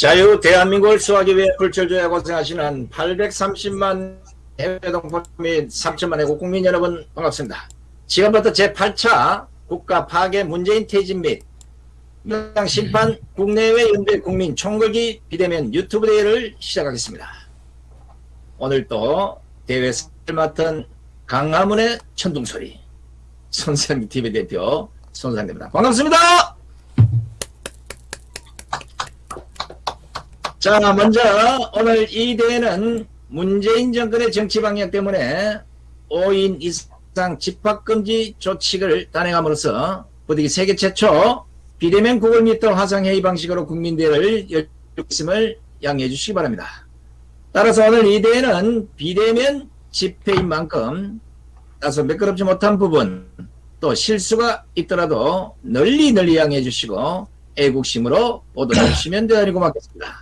자유 대한민국을 수하기 위해 불철주야 고생하시는 830만 해외 동포 및 3천만 애국 국민 여러분 반갑습니다. 지금부터 제8차 국가 파괴 문재인 퇴진 및 민주당 심판 국내외 연대 국민 총궐기 비대면 유튜브 대회를 시작하겠습니다. 오늘도 대회 를 맡은 강화문의 천둥소리 손상기 TV 대표 손상입니다. 반갑습니다. 자 먼저 오늘 이 대회는 문재인 정권의 정치 방향 때문에 5인 이상 집합금지 조치를 단행함으로써 부득이 세계 최초 비대면 구글 미터 화상회의 방식으로 국민대회를 열렸음을 양해해 주시기 바랍니다. 따라서 오늘 이 대회는 비대면 집회인 만큼 다소 매끄럽지 못한 부분 또 실수가 있더라도 널리 널리 양해해 주시고 애국심으로 보도해 주시면 되리고 맞겠습니다.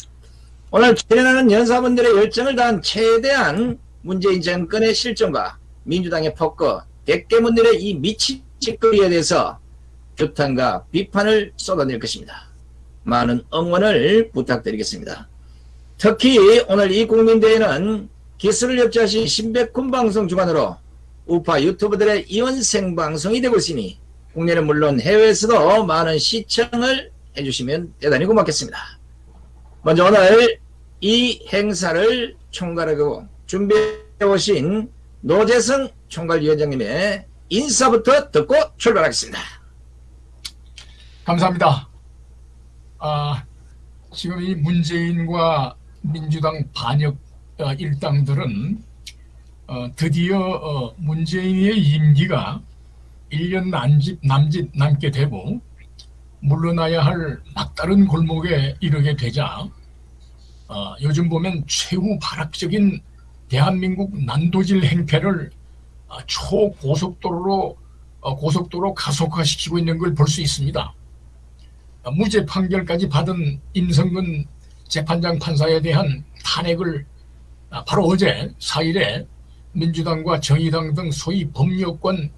오늘 출연하는 연사분들의 열정을 다한 최대한 문재인 정권의 실정과 민주당의 폭거, 대깨문들의 이 미친 짓거리에 대해서 규탄과 비판을 쏟아낼 것입니다. 많은 응원을 부탁드리겠습니다. 특히 오늘 이 국민대회는 기술을 협조하신 신백군 방송 주관으로 우파 유튜버들의 이원 생방송이 되고 있으니 국내는 물론 해외에서도 많은 시청을 해주시면 대단히 고맙겠습니다. 먼저 오늘 이 행사를 총괄하고 준비해 오신 노재성 총괄위원장님의 인사부터 듣고 출발하겠습니다. 감사합니다. 아, 지금 이 문재인과 민주당 반역 어, 일당들은 어, 드디어 어, 문재인의 임기가 1년 남짓, 남짓 남게 되고 물러나야 할 막다른 골목에 이르게 되자 어, 요즘 보면 최후 발악적인 대한민국 난도질 행태를 어, 초고속도로로 어, 고속도로 가속화시키고 있는 걸 볼 수 있습니다. 어, 무죄 판결까지 받은 임성근 재판장 판사에 대한 탄핵을 아, 바로 어제 4일에 민주당과 정의당 등 소위 법률권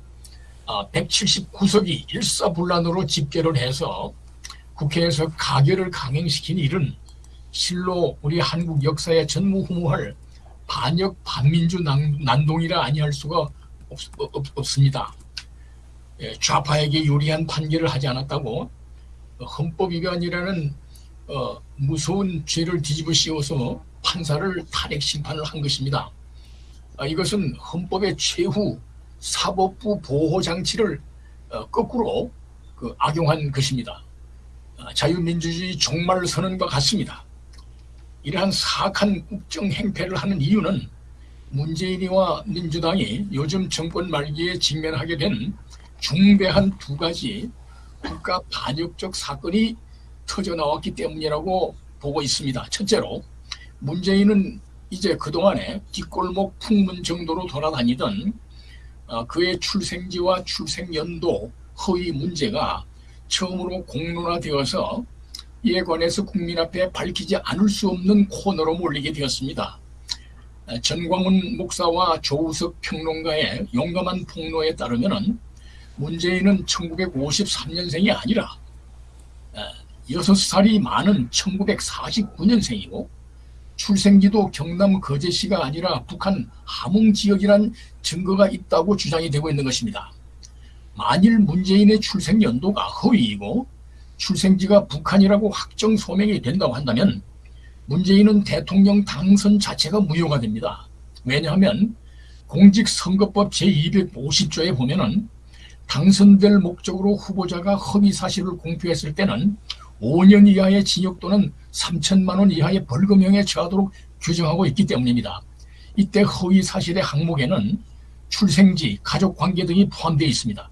179석이 아, 일사불란으로 집계를 해서 국회에서 가결을 강행시킨 일은 실로 우리 한국 역사에 전무후무할 반역 반민주 난동이라 아니할 수가 없, 없 습니다 예, 좌파에게 유리한 판결을 하지 않았다고 헌법위반이라는 어, 무서운 죄를 뒤집어 씌워서 판사를 탄핵 심판을 한 것입니다. 아, 이것은 헌법의 최후 사법부 보호 장치를 어, 거꾸로 그 악용한 것입니다. 아, 자유민주주의 종말 선언과 같습니다. 이러한 사악한 국정 행패를 하는 이유는 문재인이와 민주당이 요즘 정권 말기에 직면하게 된 중대한 두 가지 국가 반역적 사건이 터져나왔기 때문이라고 보고 있습니다. 첫째로 문재인은 이제 그동안에 뒷골목 풍문 정도로 돌아다니던 어, 그의 출생지와 출생연도 허위 문제가 처음으로 공론화되어서 이에 관해서 국민 앞에 밝히지 않을 수 없는 코너로 몰리게 되었습니다. 어, 전광훈 목사와 조우석 평론가의 용감한 폭로에 따르면 문재인은 1953년생이 아니라 6살이 어, 많은 1949년생이고 출생지도 경남 거제시가 아니라 북한 함흥 지역이란 증거가 있다고 주장이 되고 있는 것입니다. 만일 문재인의 출생 연도가 허위이고 출생지가 북한이라고 확정 소명이 된다고 한다면 문재인은 대통령 당선 자체가 무효가 됩니다. 왜냐하면 공직선거법 제250조에 보면 은 당선될 목적으로 후보자가 허위 사실을 공표했을 때는 5년 이하의 징역 또는 3천만 원 이하의 벌금형에 처하도록 규정하고 있기 때문입니다. 이때 허위 사실의 항목에는 출생지, 가족관계 등이 포함되어 있습니다.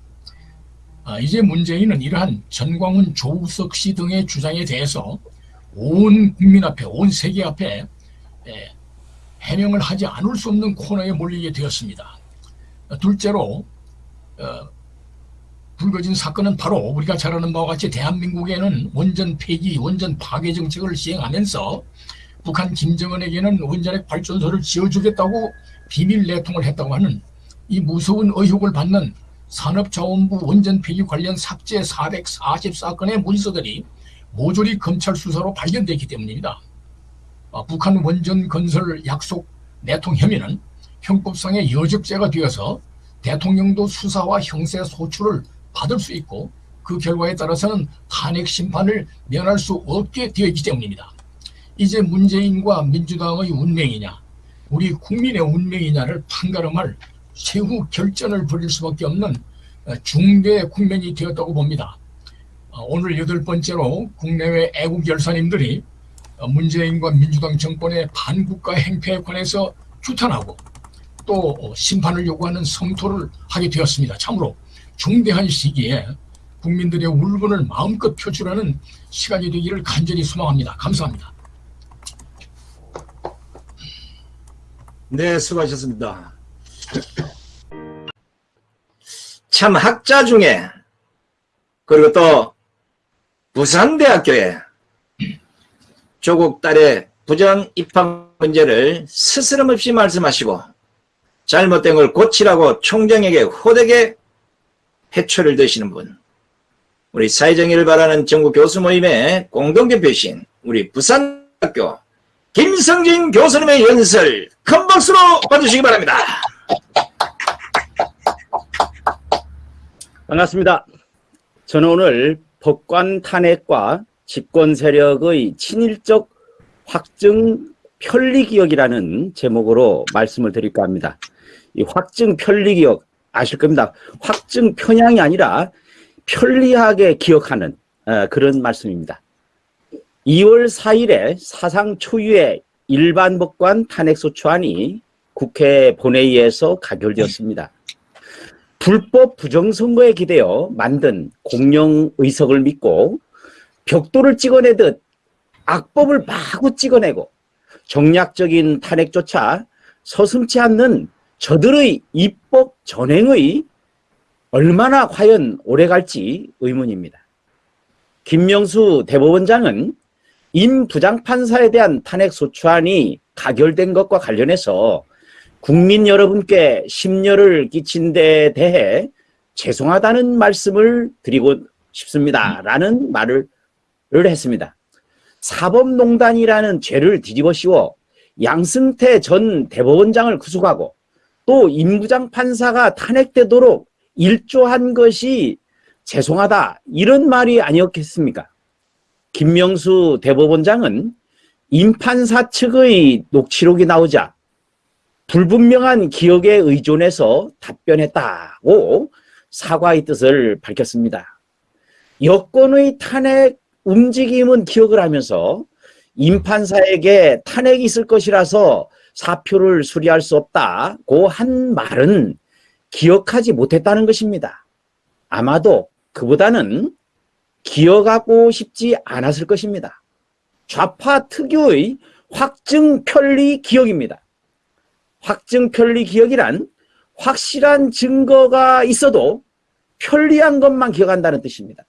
아, 이제 문재인은 이러한 전광훈, 조우석 씨 등의 주장에 대해서 온 국민 앞에, 온 세계 앞에 에, 해명을 하지 않을 수 없는 코너에 몰리게 되었습니다. 둘째로 어, 불거진 사건은 바로 우리가 잘 아는 바와 같이 대한민국에는 원전 폐기, 원전 파괴 정책을 시행하면서 북한 김정은에게는 원자력 발전소를 지어주겠다고 비밀 내통을 했다고 하는 이 무서운 의혹을 받는 산업자원부 원전 폐기 관련 삭제 440 사건의 문서들이 모조리 검찰 수사로 발견됐기 때문입니다. 아, 북한 원전 건설 약속 내통 혐의는 형법상의 여적죄가 되어서 대통령도 수사와 형사 소추를 받을 수 있고 그 결과에 따라서는 탄핵 심판을 면할 수 없게 되어 있기 때문입니다. 이제 문재인과 민주당의 운명이냐 우리 국민의 운명이냐를 판가름할 최후 결전을 벌일 수밖에 없는 어, 중대 국면이 되었다고 봅니다. 어, 오늘 여덟 번째로 국내외 애국 열사님들이 어, 문재인과 민주당 정권의 반국가 행태에 관해서 규탄하고 또 어, 심판을 요구하는 성토를 하게 되었습니다. 참으로 중대한 시기에 국민들의 울분을 마음껏 표출하는 시간이 되기를 간절히 소망합니다. 감사합니다. 네, 수고하셨습니다. 참 학자 중에 그리고 또 부산대학교에 조국 딸의 부정 입학 문제를 스스럼 없이 말씀하시고 잘못된 걸 고치라고 총장에게 호되게 회초를 드시는 분 우리 사회정의를 바라는 전국 교수 모임의 공동대표이신 우리 부산대학교 김성진 교수님의 연설 큰 박수로 봐주시기 바랍니다. 반갑습니다. 저는 오늘 법관 탄핵과 집권 세력의 친일적 확증 편리기억이라는 제목으로 말씀을 드릴까 합니다. 이 확증 편리기억 아실 겁니다. 확증 편향이 아니라 편리하게 기억하는 어, 그런 말씀입니다. 2월 4일에 사상 초유의 일반 법관 탄핵소추안이 국회 본회의에서 가결되었습니다. 불법 부정선거에 기대어 만든 공영 의석을 믿고 벽돌을 찍어내듯 악법을 마구 찍어내고 정략적인 탄핵조차 서슴치 않는 저들의 입법 전행의 얼마나 과연 오래 갈지 의문입니다. 김명수 대법원장은 임 부장판사에 대한 탄핵소추안이 가결된 것과 관련해서 국민 여러분께 심려를 끼친 데 대해 죄송하다는 말씀을 드리고 싶습니다. 라는 말을 했습니다. 사법농단이라는 죄를 뒤집어 씌워 양승태 전 대법원장을 구속하고 또 임부장 판사가 탄핵되도록 일조한 것이 죄송하다 이런 말이 아니었겠습니까? 김명수 대법원장은 임판사 측의 녹취록이 나오자 불분명한 기억에 의존해서 답변했다고 사과의 뜻을 밝혔습니다. 여권의 탄핵 움직임은 기억을 하면서 임판사에게 탄핵이 있을 것이라서 사표를 수리할 수 없다 고 한 말은 기억하지 못했다는 것입니다. 아마도 그보다는 기억하고 싶지 않았을 것입니다. 좌파 특유의 확증 편리 기억입니다. 확증 편리 기억이란 확실한 증거가 있어도 편리한 것만 기억한다는 뜻입니다.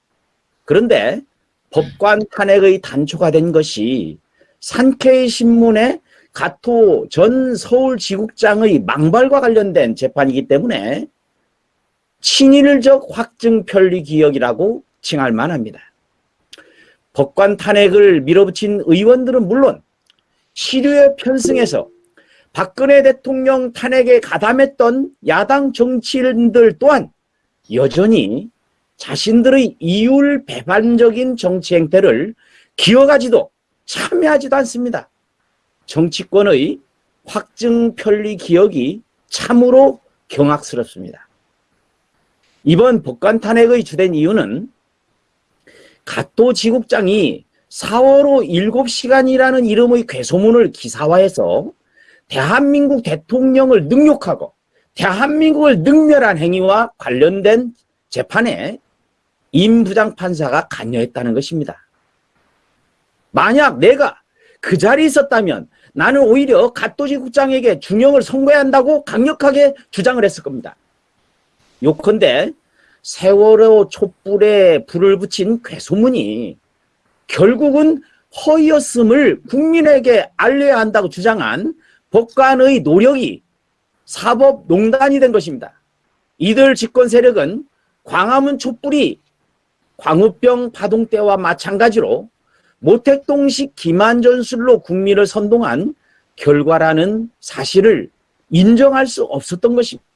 그런데 법관 탄핵의 단초가 된 것이 산케이 신문의 가토 전 서울지국장의 망발과 관련된 재판이기 때문에 친일적 확증 편리 기억이라고 칭할 만합니다. 법관 탄핵을 밀어붙인 의원들은 물론 시류에 편승해서 박근혜 대통령 탄핵에 가담했던 야당 정치인들 또한 여전히 자신들의 이율 배반적인 정치 행태를 기억하지도 참여하지도 않습니다. 정치권의 확증 편리 기억이 참으로 경악스럽습니다. 이번 법관 탄핵의 주된 이유는 가토 지국장이 4월호 7시간이라는 이름의 괴소문을 기사화해서 대한민국 대통령을 능욕하고 대한민국을 능멸한 행위와 관련된 재판에 임 부장판사가 관여했다는 것입니다. 만약 내가 그 자리에 있었다면 나는 오히려 갓도지 국장에게 중형을 선고해야 한다고 강력하게 주장을 했을 겁니다. 요컨대 세월호 촛불에 불을 붙인 괴소문이 결국은 허위였음을 국민에게 알려야 한다고 주장한 법관의 노력이 사법농단이 된 것입니다. 이들 집권 세력은 광화문 촛불이 광우병 파동 때와 마찬가지로 모택동식 기만전술로 국민을 선동한 결과라는 사실을 인정할 수 없었던 것입니다.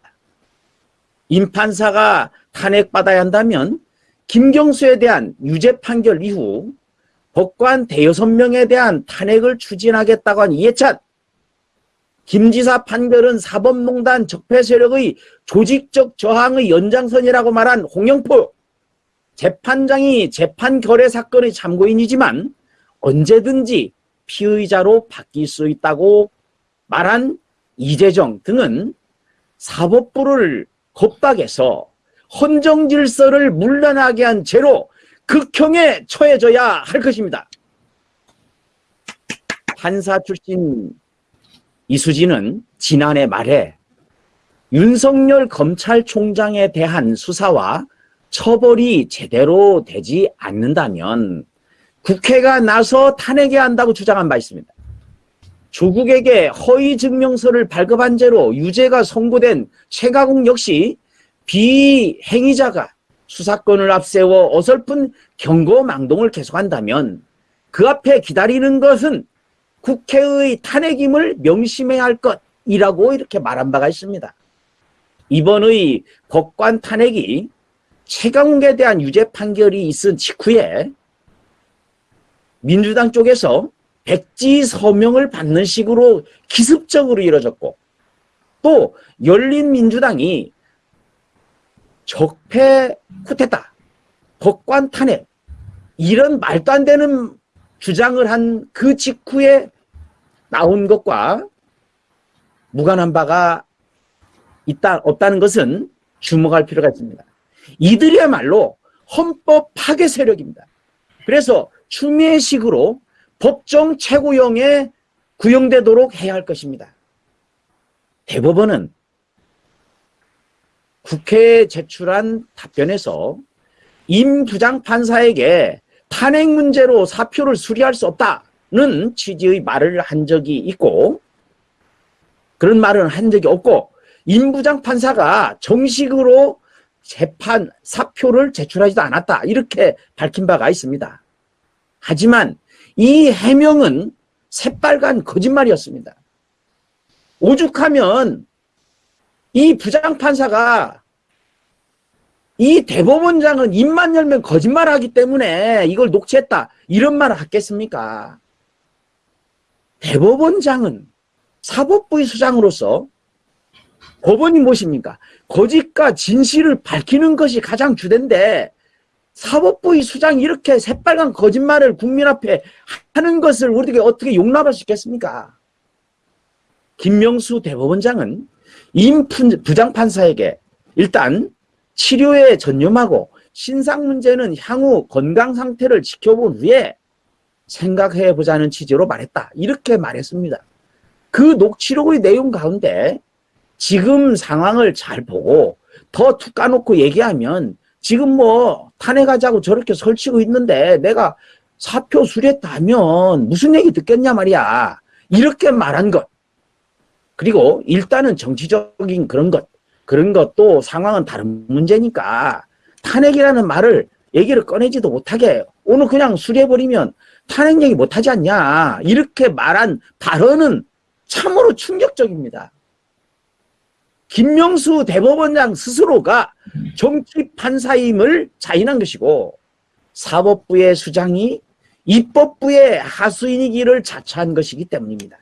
임 판사가 탄핵받아야 한다면 김경수에 대한 유죄 판결 이후 법관 대여섯 명에 대한 탄핵을 추진하겠다고 한 이해찬 김 지사 판결은 사법농단 적폐 세력의 조직적 저항의 연장선이라고 말한 홍영포 재판장이 재판 결의 사건의 참고인이지만 언제든지 피의자로 바뀔 수 있다고 말한 이재정 등은 사법부를 겁박해서 헌정 질서를 물러나게 한 죄로 극형에 처해져야 할 것입니다. 판사 출신 이수진은 지난해 말에 윤석열 검찰총장에 대한 수사와 처벌이 제대로 되지 않는다면 국회가 나서 탄핵해야 한다고 주장한 바 있습니다. 조국에게 허위 증명서를 발급한 죄로 유죄가 선고된 최가국 역시 비행위자가 수사권을 앞세워 어설픈 경고망동을 계속한다면 그 앞에 기다리는 것은 국회의 탄핵임을 명심해야 할 것이라고 이렇게 말한 바가 있습니다. 이번의 법관 탄핵이 최강욱에 대한 유죄 판결이 있은 직후에 민주당 쪽에서 백지 서명을 받는 식으로 기습적으로 이뤄졌고 또 열린민주당이 적폐 쿠데타, 법관 탄핵 이런 말도 안 되는 주장을 한 그 직후에 나온 것과 무관한 바가 있다 없다는 것은 주목할 필요가 있습니다. 이들이야말로 헌법 파괴 세력입니다. 그래서 추미애 식으로 법정 최고형에 구형되도록 해야 할 것입니다. 대법원은 국회에 제출한 답변에서 임 부장판사에게 탄핵 문제로 사표를 수리할 수 없다는 취지의 말을 한 적이 있고 그런 말은 한 적이 없고 임 부장판사가 정식으로 재판 사표를 제출하지도 않았다 이렇게 밝힌 바가 있습니다. 하지만 이 해명은 새빨간 거짓말이었습니다. 오죽하면 이 부장판사가 이 대법원장은 입만 열면 거짓말하기 때문에 이걸 녹취했다 이런 말을 하겠습니까? 대법원장은 사법부의 수장으로서 법원이 무엇입니까? 거짓과 진실을 밝히는 것이 가장 주된데 사법부의 수장이 이렇게 새빨간 거짓말을 국민 앞에 하는 것을 우리가 어떻게 용납할 수 있겠습니까? 김명수 대법원장은 임 부장판사에게 일단 치료에 전념하고 신상 문제는 향후 건강 상태를 지켜본 후에 생각해 보자는 취지로 말했다. 이렇게 말했습니다. 그 녹취록의 내용 가운데 지금 상황을 잘 보고 더 툭 까놓고 얘기하면 지금 뭐 탄핵하자고 저렇게 설치고 있는데 내가 사표 수리했다면 무슨 얘기 듣겠냐 말이야. 이렇게 말한 것. 그리고 일단은 정치적인 그런 것. 그런 것도 상황은 다른 문제니까 탄핵이라는 말을 얘기를 꺼내지도 못하게 오늘 그냥 수리해버리면 탄핵 얘기 못하지 않냐. 이렇게 말한 발언은 참으로 충격적입니다. 김명수 대법원장 스스로가 정치 판사임을 자인한 것이고 사법부의 수장이 입법부의 하수인이기를 자처한 것이기 때문입니다.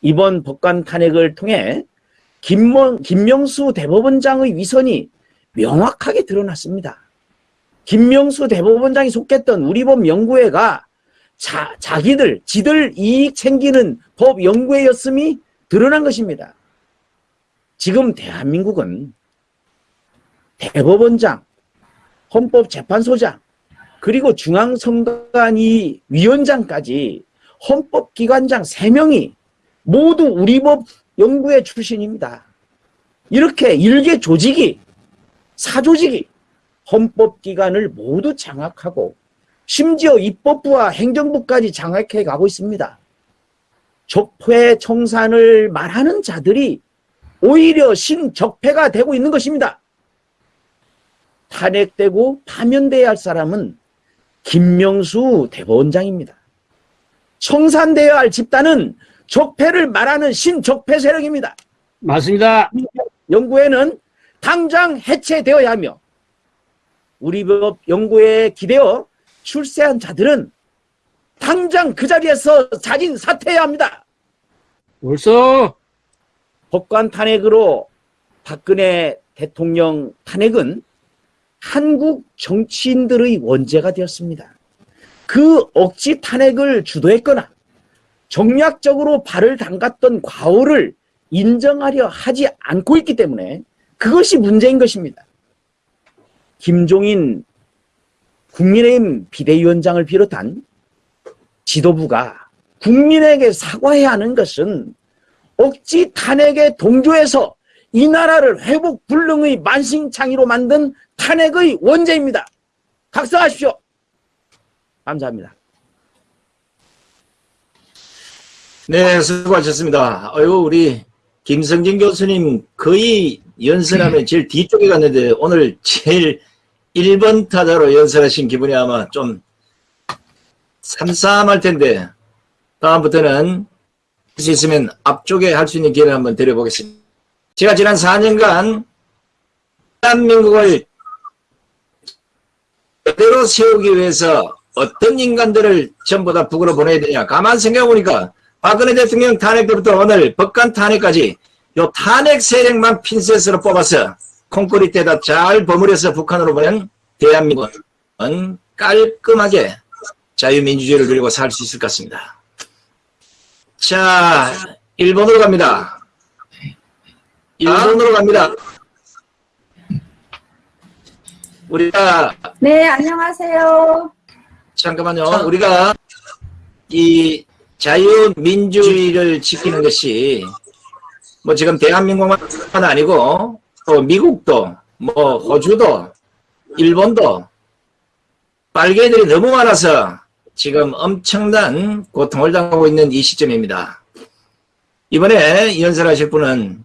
이번 법관 탄핵을 통해 김명, 김명수 대법원장의 위선이 명확하게 드러났습니다. 김명수 대법원장이 속했던 우리법 연구회가 자, 자기들, 지들 이익 챙기는 법 연구회였음이 드러난 것입니다. 지금 대한민국은 대법원장, 헌법재판소장, 그리고 중앙선관위 위원장까지 헌법기관장 3명이 모두 우리 법 연구회 출신입니다. 이렇게 일개 조직이, 사조직이 헌법기관을 모두 장악하고 심지어 입법부와 행정부까지 장악해 가고 있습니다. 적폐 청산을 말하는 자들이 오히려 신적폐가 되고 있는 것입니다. 탄핵되고 파면돼야 할 사람은 김명수 대법원장입니다. 청산되어야 할 집단은 적폐를 말하는 신적폐 세력입니다. 맞습니다. 연구회는 당장 해체되어야 하며 우리 법 연구회에 기대어 출세한 자들은 당장 그 자리에서 자진 사퇴해야 합니다. 옳소. 법관 탄핵으로 박근혜 대통령 탄핵은 한국 정치인들의 원죄가 되었습니다. 그 억지 탄핵을 주도했거나 정략적으로 발을 담갔던 과오를 인정하려 하지 않고 있기 때문에 그것이 문제인 것입니다. 김종인 국민의힘 비대위원장을 비롯한 지도부가 국민에게 사과해야 하는 것은 억지 탄핵에 동조해서 이 나라를 회복 불능의 만신창이로 만든 탄핵의 원죄입니다. 각성하십시오. 감사합니다. 네, 수고하셨습니다. 어유 우리 김성진 교수님 거의 연설하면 제일 뒤쪽에 갔는데 오늘 제일 1번 타자로 연설하신 기분이 아마 좀 삼삼할 텐데 다음부터는 할 수 있으면 앞쪽에 할 수 있는 기회를 한번 드려보겠습니다. 제가 지난 4년간 대한민국을 그대로 세우기 위해서 어떤 인간들을 전부 다 북으로 보내야 되냐 가만 생각해보니까 박근혜 대통령 탄핵 때부터 오늘 법관 탄핵까지 요 탄핵 세력만 핀셋으로 뽑아서 콘크리트에다 잘 버무려서 북한으로 보낸 대한민국은 깔끔하게 자유민주주의를 누리고 살 수 있을 것 같습니다. 자, 일본으로 갑니다. 일본으로 갑니다. 우리가 네, 안녕하세요. 잠깐만요. 우리가 이 자유민주주의를 지키는 것이 뭐 지금 대한민국만 아니고 또 미국도 뭐 호주도 일본도 빨개들이 너무 많아서 지금 엄청난 고통을 당하고 있는 이 시점입니다. 이번에 연설하실 분은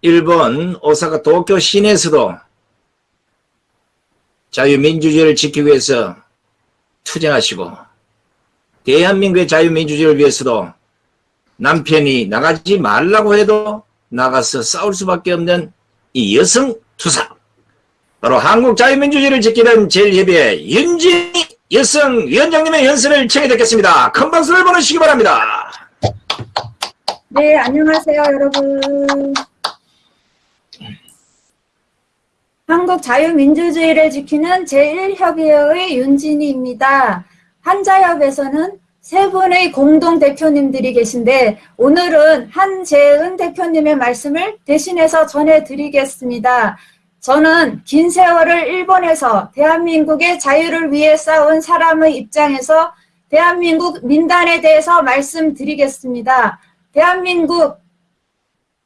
일본 오사카 도쿄 시내에서도 자유민주주의를 지키기 위해서 투쟁하시고 대한민국의 자유민주주의를 위해서도 남편이 나가지 말라고 해도 나가서 싸울 수밖에 없는 이 여성 투사 바로 한국 자유민주주의를 지키는 제일협의회 윤진 희 여성위원장님의 연설을 청해 듣겠습니다. 큰 박수를 보내주시기 바랍니다. 네, 안녕하세요, 여러분. 한국 자유민주주의를 지키는 제1협의회의 윤진희입니다. 한자협에서는 세 분의 공동 대표님들이 계신데 오늘은 한재은 대표님의 말씀을 대신해서 전해드리겠습니다. 저는 긴 세월을 일본에서 대한민국의 자유를 위해 싸운 사람의 입장에서 대한민국 민단에 대해서 말씀드리겠습니다. 대한민국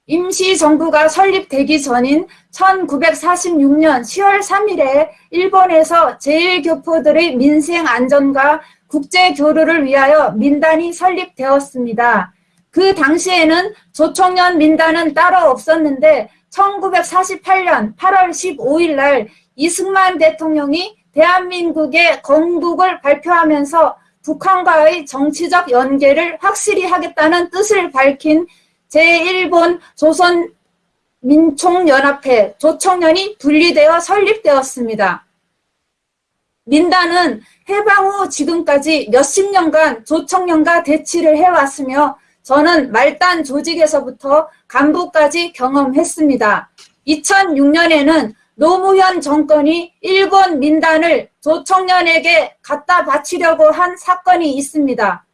임시정부가 설립되기 전인 1946년 10월 3일에 일본에서 제1교포들의 민생 안전과 국제 교류를 위하여 민단이 설립되었습니다. 그 당시에는 조총련 민단은 따로 없었는데 1948년 8월 15일 날 이승만 대통령이 대한민국의 건국을 발표하면서 북한과의 정치적 연계를 확실히 하겠다는 뜻을 밝힌 제1본 조선민총연합회 조총련이 분리되어 설립되었습니다. 민단은 해방 후 지금까지 몇십 년간 조총련과 대치를 해왔으며 저는 말단 조직에서부터 간부까지 경험했습니다. 2006년에는 노무현 정권이 일본 민단을 조총련에게 갖다 바치려고 한 사건이 있습니다.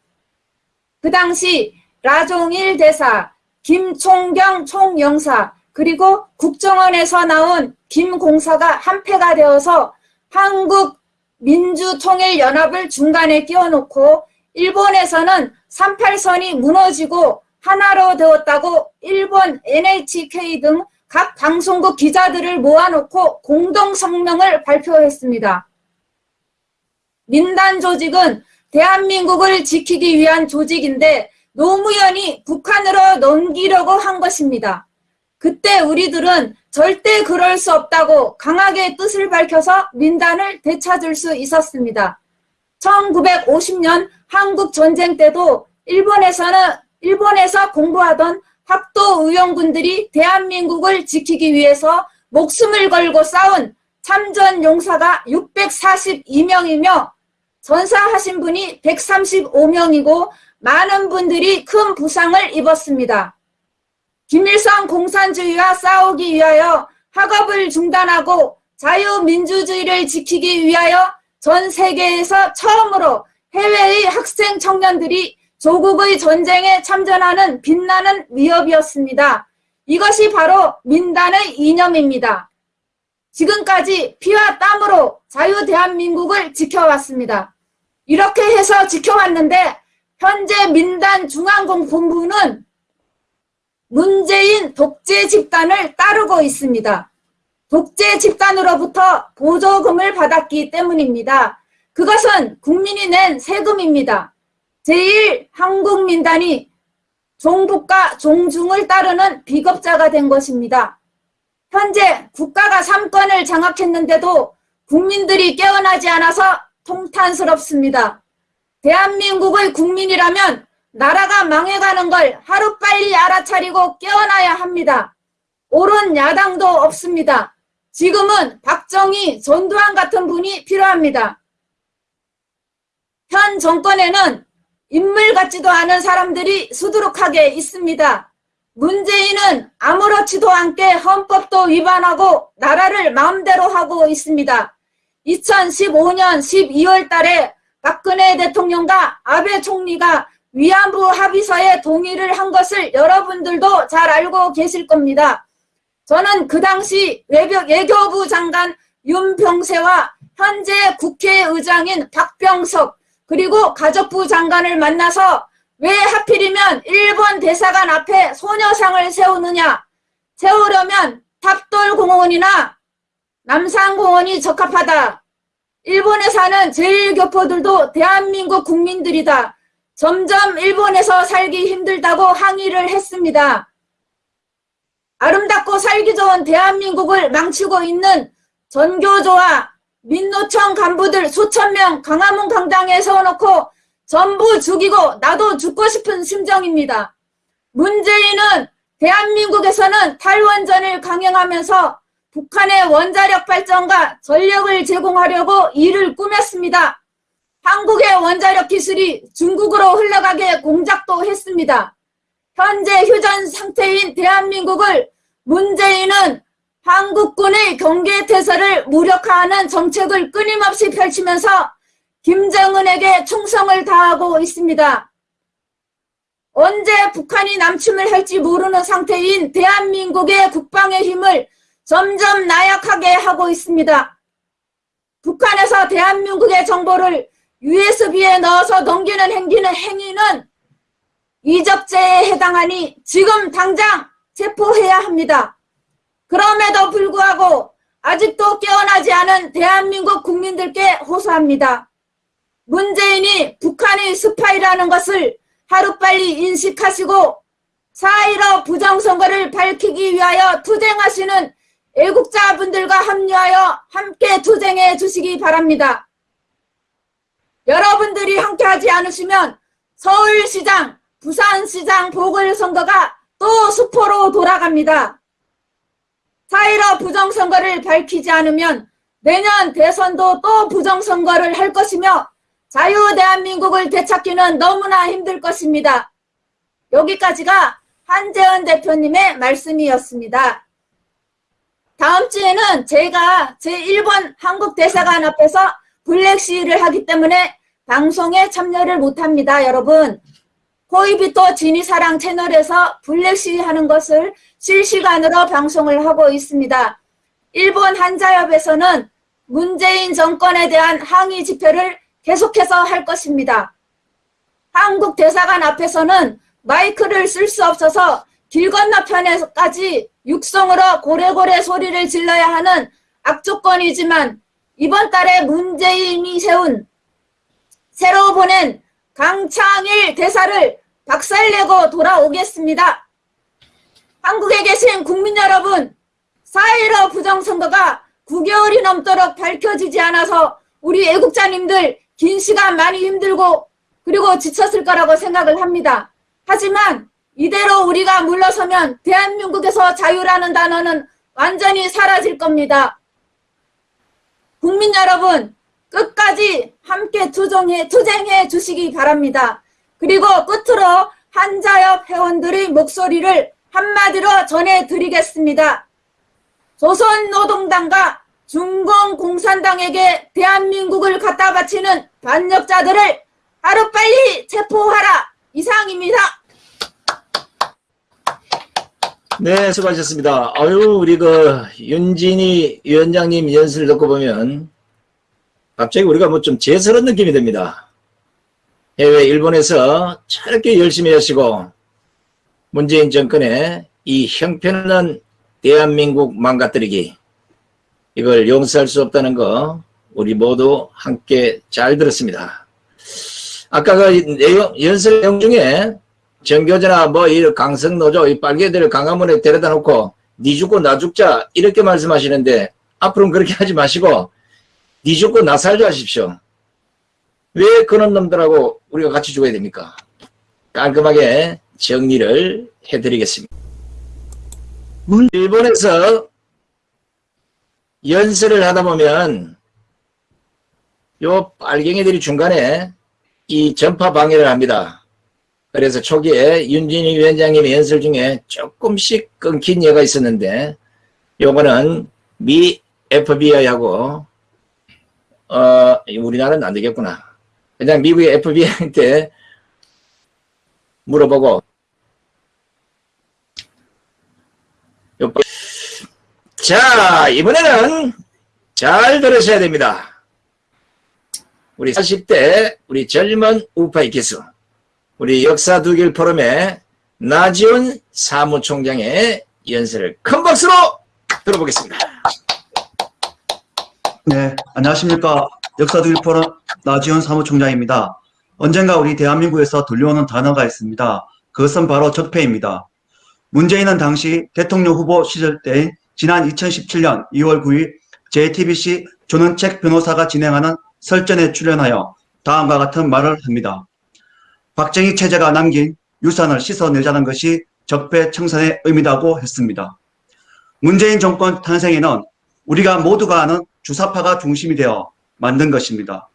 그 당시 라종일 대사, 김총경 총영사, 그리고 국정원에서 나온 김공사가 한패가 되어서 한국 민주통일연합을 중간에 끼워놓고 일본에서는 38선이 무너지고 하나로 되었다고 일본 NHK 등 각 방송국 기자들을 모아놓고 공동 성명을 발표했습니다. 민단 조직은 대한민국을 지키기 위한 조직인데 노무현이 북한으로 넘기려고 한 것입니다. 그때 우리들은 절대 그럴 수 없다고 강하게 뜻을 밝혀서 민단을 되찾을 수 있었습니다. 1950년 한국 전쟁 때도 일본에서는 일본에서 공부하던 학도 의원군들이 대한민국을 지키기 위해서 목숨을 걸고 싸운 참전 용사가 642명이며 전사하신 분이 135명이고 많은 분들이 큰 부상을 입었습니다. 김일성 공산주의와 싸우기 위하여 학업을 중단하고 자유민주주의를 지키기 위하여 전 세계에서 처음으로 해외의 학생 청년들이 조국의 전쟁에 참전하는 빛나는 위협이었습니다. 이것이 바로 민단의 이념입니다. 지금까지 피와 땀으로 자유 대한민국을 지켜왔습니다. 이렇게 해서 지켜왔는데 현재 민단 중앙본부는 문재인 독재 집단을 따르고 있습니다. 독재 집단으로부터 보조금을 받았기 때문입니다. 그것은 국민이 낸 세금입니다. 제1한국민단이 종북과 종중을 따르는 비겁자가 된 것입니다. 현재 국가가 삼권을 장악했는데도 국민들이 깨어나지 않아서 통탄스럽습니다. 대한민국의 국민이라면 나라가 망해가는 걸 하루빨리 알아차리고 깨어나야 합니다. 옳은 야당도 없습니다. 지금은 박정희, 전두환 같은 분이 필요합니다. 현 정권에는 인물 같지도 않은 사람들이 수두룩하게 있습니다. 문재인은 아무렇지도 않게 헌법도 위반하고 나라를 마음대로 하고 있습니다. 2015년 12월 달에 박근혜 대통령과 아베 총리가 위안부 합의서에 동의를 한 것을 여러분들도 잘 알고 계실 겁니다. 저는 그 당시 외교, 외교부 장관 윤병세와 현재 국회의장인 박병석 그리고 가족부 장관을 만나서 왜 하필이면 일본 대사관 앞에 소녀상을 세우느냐 세우려면 탑돌공원이나 남산공원이 적합하다. 일본에 사는 제일교포들도 대한민국 국민들이다. 점점 일본에서 살기 힘들다고 항의를 했습니다. 아름답고 살기 좋은 대한민국을 망치고 있는 전교조와 민노총 간부들 수천 명 강화문 강당에 세워놓고 전부 죽이고 나도 죽고 싶은 심정입니다. 문재인은 대한민국에서는 탈원전을 강행하면서 북한의 원자력 발전과 전력을 제공하려고 일을 꾸몄습니다. 한국의 원자력 기술이 중국으로 흘러가게 공작도 했습니다. 현재 휴전 상태인 대한민국을 문재인은 한국군의 경계태세를 무력화하는 정책을 끊임없이 펼치면서 김정은에게 충성을 다하고 있습니다. 언제 북한이 남침을 할지 모르는 상태인 대한민국의 국방의 힘을 점점 나약하게 하고 있습니다. 북한에서 대한민국의 정보를 USB에 넣어서 넘기는 행기는 행위는 이적죄에 해당하니 지금 당장 체포해야 합니다. 그럼에도 불구하고 아직도 깨어나지 않은 대한민국 국민들께 호소합니다. 문재인이 북한의 스파이라는 것을 하루빨리 인식하시고 4.15 부정선거를 밝히기 위하여 투쟁하시는 애국자분들과 합류하여 함께 투쟁해 주시기 바랍니다. 여러분들이 함께하지 않으시면 서울시장, 부산시장 보궐선거가 또 수포로 돌아갑니다. 4.15 부정선거를 밝히지 않으면 내년 대선도 또 부정선거를 할 것이며 자유대한민국을 되찾기는 너무나 힘들 것입니다. 여기까지가 한재은 대표님의 말씀이었습니다. 다음 주에는 제가 제1번 한국대사관 앞에서 블랙시를 하기 때문에 방송에 참여를 못합니다. 여러분 호이비토 지니사랑 채널에서 블랙시 하는 것을 실시간으로 방송을 하고 있습니다. 일본 한자협에서는 문재인 정권에 대한 항의 집회를 계속해서 할 것입니다. 한국 대사관 앞에서는 마이크를 쓸 수 없어서 길 건너편에까지 육성으로 고래고래 소리를 질러야 하는 악조건이지만 이번 달에 문재인이 세운 새로 보낸 강창일 대사를 박살내고 돌아오겠습니다. 한국에 계신 국민 여러분, 4.15 부정선거가 9개월이 넘도록 밝혀지지 않아서 우리 애국자님들 긴 시간 많이 힘들고 그리고 지쳤을 거라고 생각을 합니다. 하지만 이대로 우리가 물러서면 대한민국에서 자유라는 단어는 완전히 사라질 겁니다. 국민 여러분, 끝까지 함께 투쟁해, 투쟁해 주시기 바랍니다. 그리고 끝으로 한자협 회원들의 목소리를 한마디로 전해드리겠습니다. 조선노동당과 중공공산당에게 대한민국을 갖다 바치는 반역자들을 하루빨리 체포하라! 이상입니다. 네, 수고하셨습니다. 아유, 우리 그 윤진희 위원장님 연설을 듣고 보면 갑자기 우리가 뭐 좀 재설한 느낌이 듭니다. 해외 일본에서 저렇게 열심히 하시고 문재인 정권의 이 형편없는 대한민국 망가뜨리기 이걸 용서할 수 없다는 거 우리 모두 함께 잘 들었습니다. 아까 그 내용, 연설 내용 중에 정교조나 뭐 이 강성노조 이 빨개들을 강화문에 데려다 놓고 니 죽고 나 죽자 이렇게 말씀하시는데 앞으로는 그렇게 하지 마시고 니 죽고 나 살자 하십시오. 왜 그런 놈들하고 우리가 같이 죽어야 됩니까? 깔끔하게 정리를 해드리겠습니다. 문- 일본에서 연설을 하다 보면 요 빨갱이들이 중간에 이 전파 방해를 합니다. 그래서 초기에 윤진희 위원장님의 연설 중에 조금씩 끊긴 예가 있었는데 요거는 미 FBI하고 어 우리나라는 안 되겠구나. 그냥 미국의 FBI한테 물어보고 요- 자 이번에는 잘 들으셔야 됩니다. 우리 40대 우리 젊은 우파의 기수 우리 역사 두길 포럼의 나지원 사무총장의 연설을 큰 박수로 들어보겠습니다. 네, 안녕하십니까. 역사두일 포럼 나지원 사무총장입니다. 언젠가 우리 대한민국에서 들려오는 단어가 있습니다. 그것은 바로 적폐입니다. 문재인은 당시 대통령 후보 시절 때인 지난 2017년 2월 9일 JTBC 조는책 변호사가 진행하는 설전에 출연하여 다음과 같은 말을 합니다. 박정희 체제가 남긴 유산을 씻어내자는 것이 적폐 청산의 의미다고 했습니다. 문재인 정권 탄생에는 우리가 모두가 아는 주사파가 중심이 되어 만든 것입니다.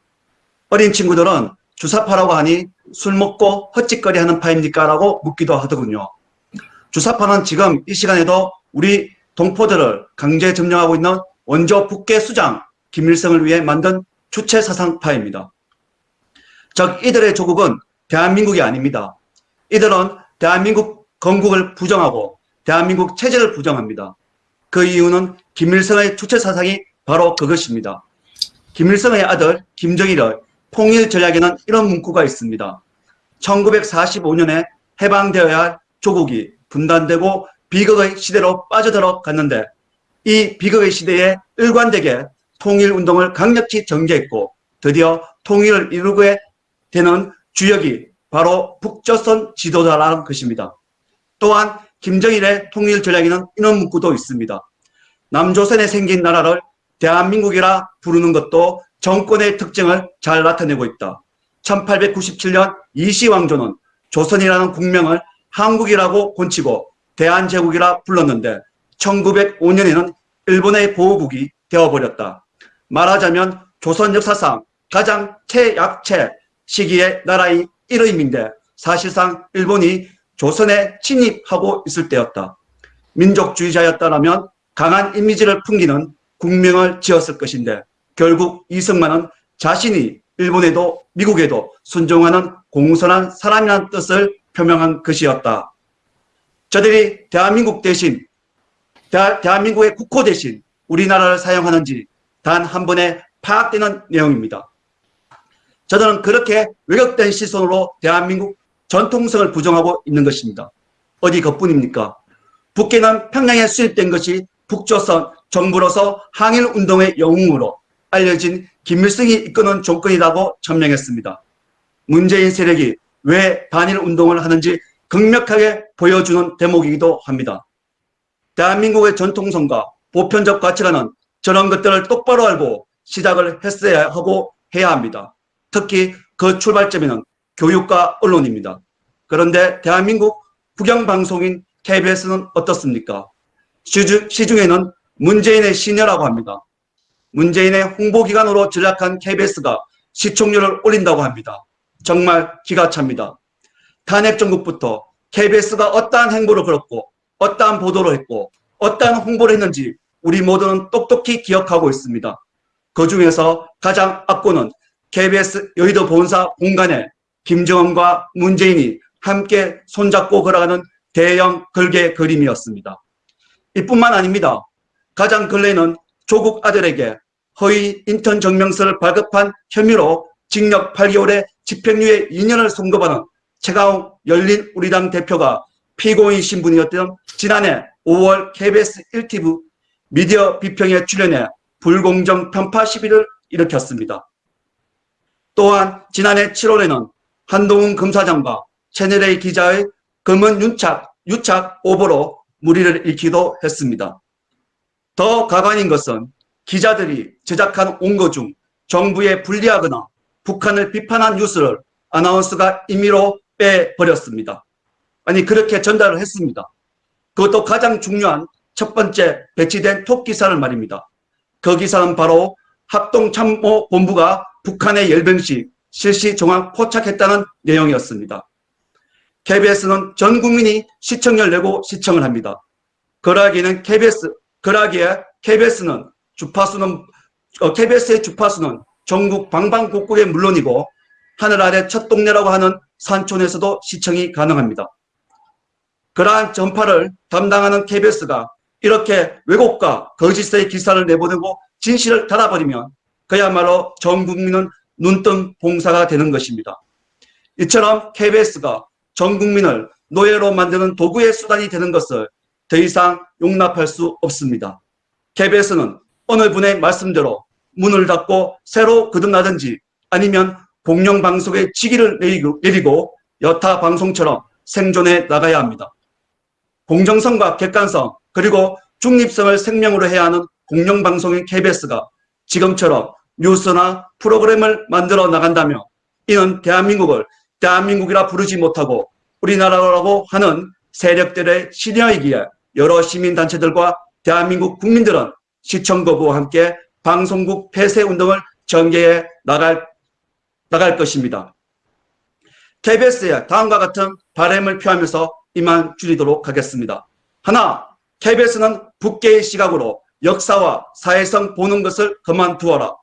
어린 친구들은 주사파라고 하니 술 먹고 헛짓거리 하는 파입니까? 라고 묻기도 하더군요. 주사파는 지금 이 시간에도 우리 동포들을 강제 점령하고 있는 원조 북계 수장 김일성을 위해 만든 주체 사상파입니다. 즉 이들의 조국은 대한민국이 아닙니다. 이들은 대한민국 건국을 부정하고 대한민국 체제를 부정합니다. 그 이유는 김일성의 주체 사상이 바로 그것입니다. 김일성의 아들 김정일의 통일 전략에는 이런 문구가 있습니다. 1945년에 해방되어야 할 조국이 분단되고 비극의 시대로 빠져들어 갔는데 이 비극의 시대에 일관되게 통일운동을 강력히 전개했고 드디어 통일을 이루게 되는 주역이 바로 북조선 지도자라는 것입니다. 또한 김정일의 통일 전략에는 이런 문구도 있습니다. 남조선에 생긴 나라를 대한민국이라 부르는 것도 정권의 특징을 잘 나타내고 있다. 1897년 이시왕조는 조선이라는 국명을 한국이라고 고치고 대한제국이라 불렀는데 1905년에는 일본의 보호국이 되어버렸다. 말하자면 조선 역사상 가장 최약체 시기의 나라의 이름인데 사실상 일본이 조선에 침입하고 있을 때였다. 민족주의자였다면 강한 이미지를 풍기는 국명을 지었을 것인데 결국 이승만은 자신이 일본에도 미국에도 순종하는 공손한 사람이라는 뜻을 표명한 것이었다. 저들이 대한민국 대신 대, 대한민국의 국호 대신 우리나라를 사용하는지 단 한 번에 파악되는 내용입니다. 저들은 그렇게 왜곡된 시선으로 대한민국 전통성을 부정하고 있는 것입니다. 어디 그뿐입니까? 북계는 평양에 수입된 것이 북조선 정부로서 항일운동의 영웅으로 알려진 김일성이 이끄는 조건이라고 천명했습니다. 문재인 세력이 왜 단일운동을 하는지 극명하게 보여주는 대목이기도 합니다. 대한민국의 전통성과 보편적 가치관은 저런 것들을 똑바로 알고 시작을 했어야 하고 해야 합니다. 특히 그 출발점에는 교육과 언론입니다. 그런데 대한민국 국영방송인 KBS는 어떻습니까? 시중, 시중에는 문재인의 시녀라고 합니다. 문재인의 홍보기관으로 전락한 KBS가 시청률을 올린다고 합니다. 정말 기가 찹니다. 탄핵 정국부터 KBS가 어떠한 행보를 걸었고 어떠한 보도를 했고 어떠한 홍보를 했는지 우리 모두는 똑똑히 기억하고 있습니다. 그 중에서 가장 악고는 KBS 여의도 본사 공간에 김정은과 문재인이 함께 손잡고 걸어가는 대형 글개 그림이었습니다. 이뿐만 아닙니다. 가장 근래는 조국 아들에게 허위 인턴 증명서를 발급한 혐의로 징역 8개월에 집행유예 2년을 선고받은 최가웅 열린 우리당 대표가 피고인 신분이었던 지난해 5월 KBS 1TV 미디어 비평에 출연해 불공정 편파 시비를 일으켰습니다. 또한 지난해 7월에는 한동훈 검사장과 채널A 기자의 검은 유착, 유착 오보로 무리를 일으키기도 했습니다. 더 가관인 것은 기자들이 제작한 온거 중 정부에 불리하거나 북한을 비판한 뉴스를 아나운서가 임의로 빼버렸습니다. 아니 그렇게 전달을 했습니다. 그것도 가장 중요한 첫 번째 배치된 톱 기사를 말입니다. 그 기사는 바로 합동참모본부가 북한의 열병시 실시 정황 포착했다는 내용이었습니다. KBS는 전 국민이 시청률 내고 시청을 합니다. 그러기에는 KBS, 그러기에 KBS는 주파수는, 어, KBS의 주파수는 전국 방방곡곡에 물론이고 하늘 아래 첫 동네라고 하는 산촌에서도 시청이 가능합니다. 그러한 전파를 담당하는 KBS가 이렇게 왜곡과 거짓의 기사를 내보내고 진실을 닫아버리면 그야말로 전 국민은 눈뜬 봉사가 되는 것입니다. 이처럼 KBS가 전 국민을 노예로 만드는 도구의 수단이 되는 것을 더 이상 용납할 수 없습니다. KBS는 어느 분의 말씀대로 문을 닫고 새로 거듭나든지 아니면 공영방송의 직위를 내리고, 여타 방송처럼 생존해 나가야 합니다. 공정성과 객관성 그리고 중립성을 생명으로 해야 하는 공영방송인 KBS가 지금처럼 뉴스나 프로그램을 만들어 나간다면 이는 대한민국을 대한민국이라 부르지 못하고 우리나라라고 하는 세력들의 신여이기에 여러 시민단체들과 대한민국 국민들은 시청 거부와 함께 방송국 폐쇄 운동을 전개해 나갈, 나갈 것입니다. KBS에 다음과 같은 바램을 표하면서 이만 줄이도록 하겠습니다. 하나, KBS는 북계의 시각으로 역사와 사회성 보는 것을 그만두어라.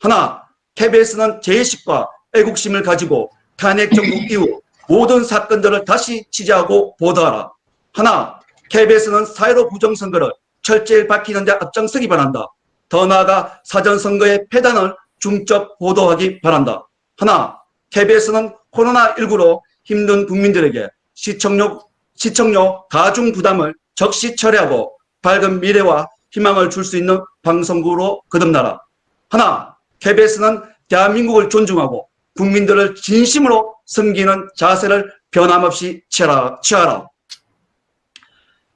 하나, KBS는 제의식과 애국심을 가지고 탄핵 정국 이후 모든 사건들을 다시 취재하고 보도하라. 하나, KBS는 사회로 부정선거를 철저히 밝히는 데 앞장서기 바란다. 더 나아가 사전선거의 폐단을 중점 보도하기 바란다. 하나, KBS는 코로나19로 힘든 국민들에게 시청료, 시청료 가중 부담을 적시 처리하고 밝은 미래와 희망을 줄 수 있는 방송국으로 거듭나라. 하나, KBS는 대한민국을 존중하고 국민들을 진심으로 섬기는 자세를 변함없이 취하라. 취하라.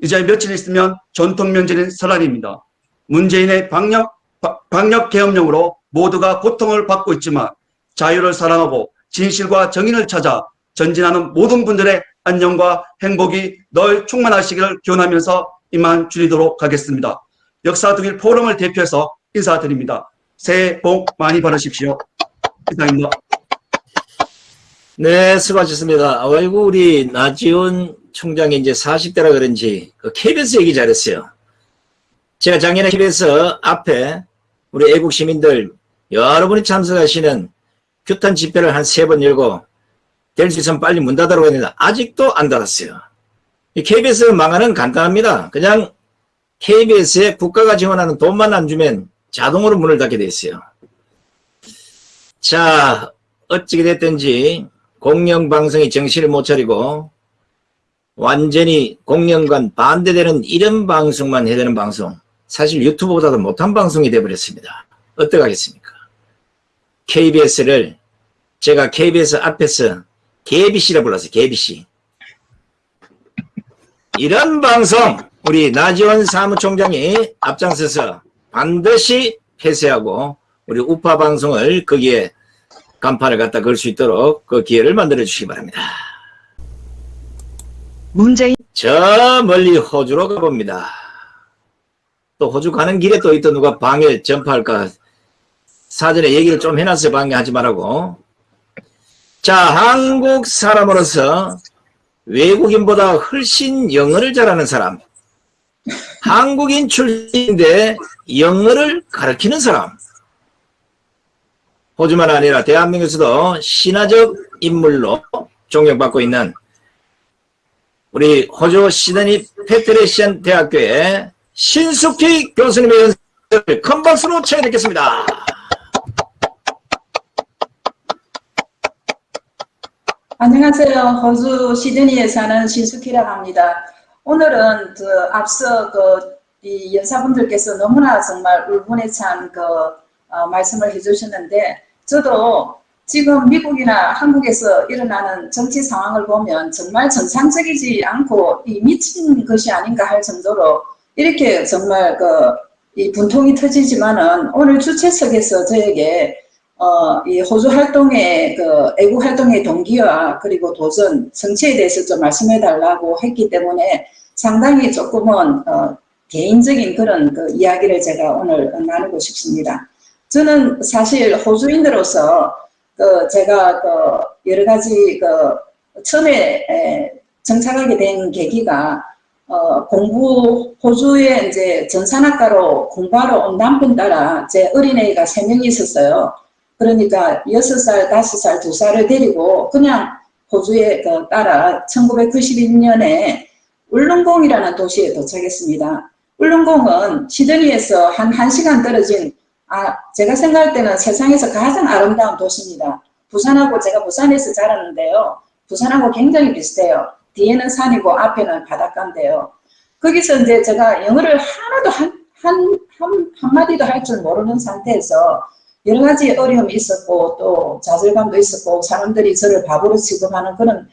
이제 며칠 있으면 전통 명절인 설날입니다. 문재인의 방역, 방역 계엄령으로 모두가 고통을 받고 있지만 자유를 사랑하고 진실과 정의를 찾아 전진하는 모든 분들의 안녕과 행복이 늘 충만하시기를 기원하면서 이만 줄이도록 하겠습니다. 역사 독일 포럼을 대표해서 인사드립니다. 새해 복 많이 받으십시오. 이상입니다. 네, 수고하셨습니다. 아이고, 우리 나지원 총장이 이제 40대라 그런지 그 KBS 얘기 잘했어요. 제가 작년에 KBS 앞에 우리 애국 시민들 여러분이 참석하시는 규탄 집회를 한 세 번 열고 될 수 있으면 빨리 문 닫으라고 했는데 아직도 안 닫았어요. 이 KBS 망하는 간단합니다. 그냥 KBS에 국가가 지원하는 돈만 안 주면 자동으로 문을 닫게 돼 있어요. 자, 어찌게 됐든지 공영방송이 정신을 못 차리고 완전히 공영관 반대되는 이런 방송만 해야 되는 방송 사실 유튜브보다도 못한 방송이 돼버렸습니다. 어떡하겠습니까? KBS를 제가 KBS 앞에서 개비씨라 불렀어요. 개비씨. 이런 방송 우리 나지원 사무총장이 앞장서서 반드시 폐쇄하고 우리 우파 방송을 거기에 간판을 갖다 걸 수 있도록 그 기회를 만들어 주시기 바랍니다. 문재인 저 멀리 호주로 가봅니다. 또 호주 가는 길에 또 있던 누가 방해 전파할까 사전에 얘기를 좀 해놨어요. 방해하지 말라고. 자, 한국 사람으로서 외국인보다 훨씬 영어를 잘하는 사람. 한국인 출신인데 영어를 가르치는 사람. 호주만 아니라 대한민국에서도 신화적 인물로 존경받고 있는 우리 호주 시드니 패트리시안 대학교의 신숙희 교수님의 연설을 큰 박수로 청해 듣겠습니다. 안녕하세요. 호주 시드니에 사는 신숙희라고 합니다. 오늘은 그 앞서 그 이 연사분들께서 너무나 정말 울분에 찬그 말씀을 해주셨는데 저도 지금 미국이나 한국에서 일어나는 정치 상황을 보면 정말 정상적이지 않고 이 미친 것이 아닌가 할 정도로 이렇게 정말 그 이 분통이 터지지만은 오늘 주최석에서 저에게 어, 이 호주 활동의 그 애국 활동의 동기와 그리고 도전 성취에 대해서 좀 말씀해 달라고 했기 때문에 상당히 조금은 어, 개인적인 그런 그 이야기를 제가 오늘 나누고 싶습니다. 저는 사실 호주인으로서 그 제가 그 여러 가지 그 처음에 에, 정착하게 된 계기가 어, 공부, 호주에 이제 전산학과로 공부하러 온 남편 따라 제 어린애가 세 명이 있었어요. 그러니까 여섯 살 다섯 살 두살을 데리고 그냥 호주에 그 따라 1991년에 울릉공이라는 도시에 도착했습니다. 울릉공은 시드니에서 한 1시간 떨어진 아, 제가 생각할 때는 세상에서 가장 아름다운 도시입니다. 부산하고 제가 부산에서 자랐는데요. 부산하고 굉장히 비슷해요. 뒤에는 산이고 앞에는 바닷가인데요. 거기서 이제 제가 영어를 하나도 한, 한, 한, 한마디도 할 줄 모르는 상태에서 여러 가지 어려움이 있었고 또 좌절감도 있었고 사람들이 저를 바보로 취급하는 그런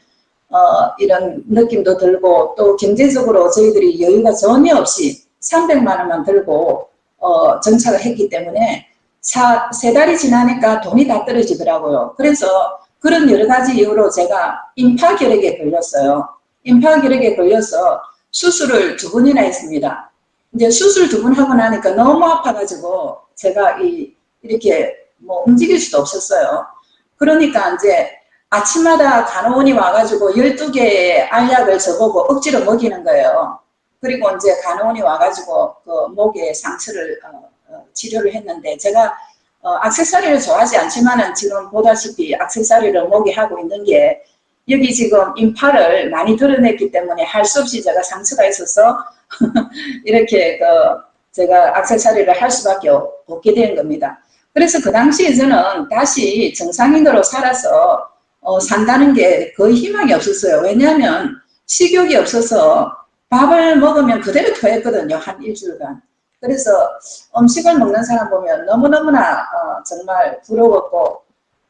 어, 이런 느낌도 들고 또 경제적으로 저희들이 여유가 전혀 없이 300만 원만 들고 어, 정착을 했기 때문에 사, 세 달이 지나니까 돈이 다 떨어지더라고요. 그래서 그런 여러 가지 이유로 제가 임파결핵에 걸렸어요. 임파결핵에 걸려서 수술을 두 번이나 했습니다. 이제 수술 두 번 하고 나니까 너무 아파가지고 제가 이, 이렇게 뭐 움직일 수도 없었어요. 그러니까 이제 아침마다 간호원이 와가지고 12개의 알약을 저보고 억지로 먹이는 거예요. 그리고 이제 간호원이 와가지고 그 목에 상처를 어, 어, 치료를 했는데 제가 어, 악세사리를 좋아하지 않지만은 지금 보다시피 악세사리를 목에 하고 있는 게 여기 지금 인파를 많이 드러냈기 때문에 할 수 없이 제가 상처가 있어서 이렇게 그 제가 악세사리를 할 수밖에 없- 없게 된 겁니다. 그래서 그 당시에 저는 다시 정상인으로 살아서 어, 산다는 게 거의 희망이 없었어요. 왜냐하면 식욕이 없어서 밥을 먹으면 그대로 토했거든요. 한 일주일간. 그래서 음식을 먹는 사람 보면 너무너무나 어, 정말 부러웠고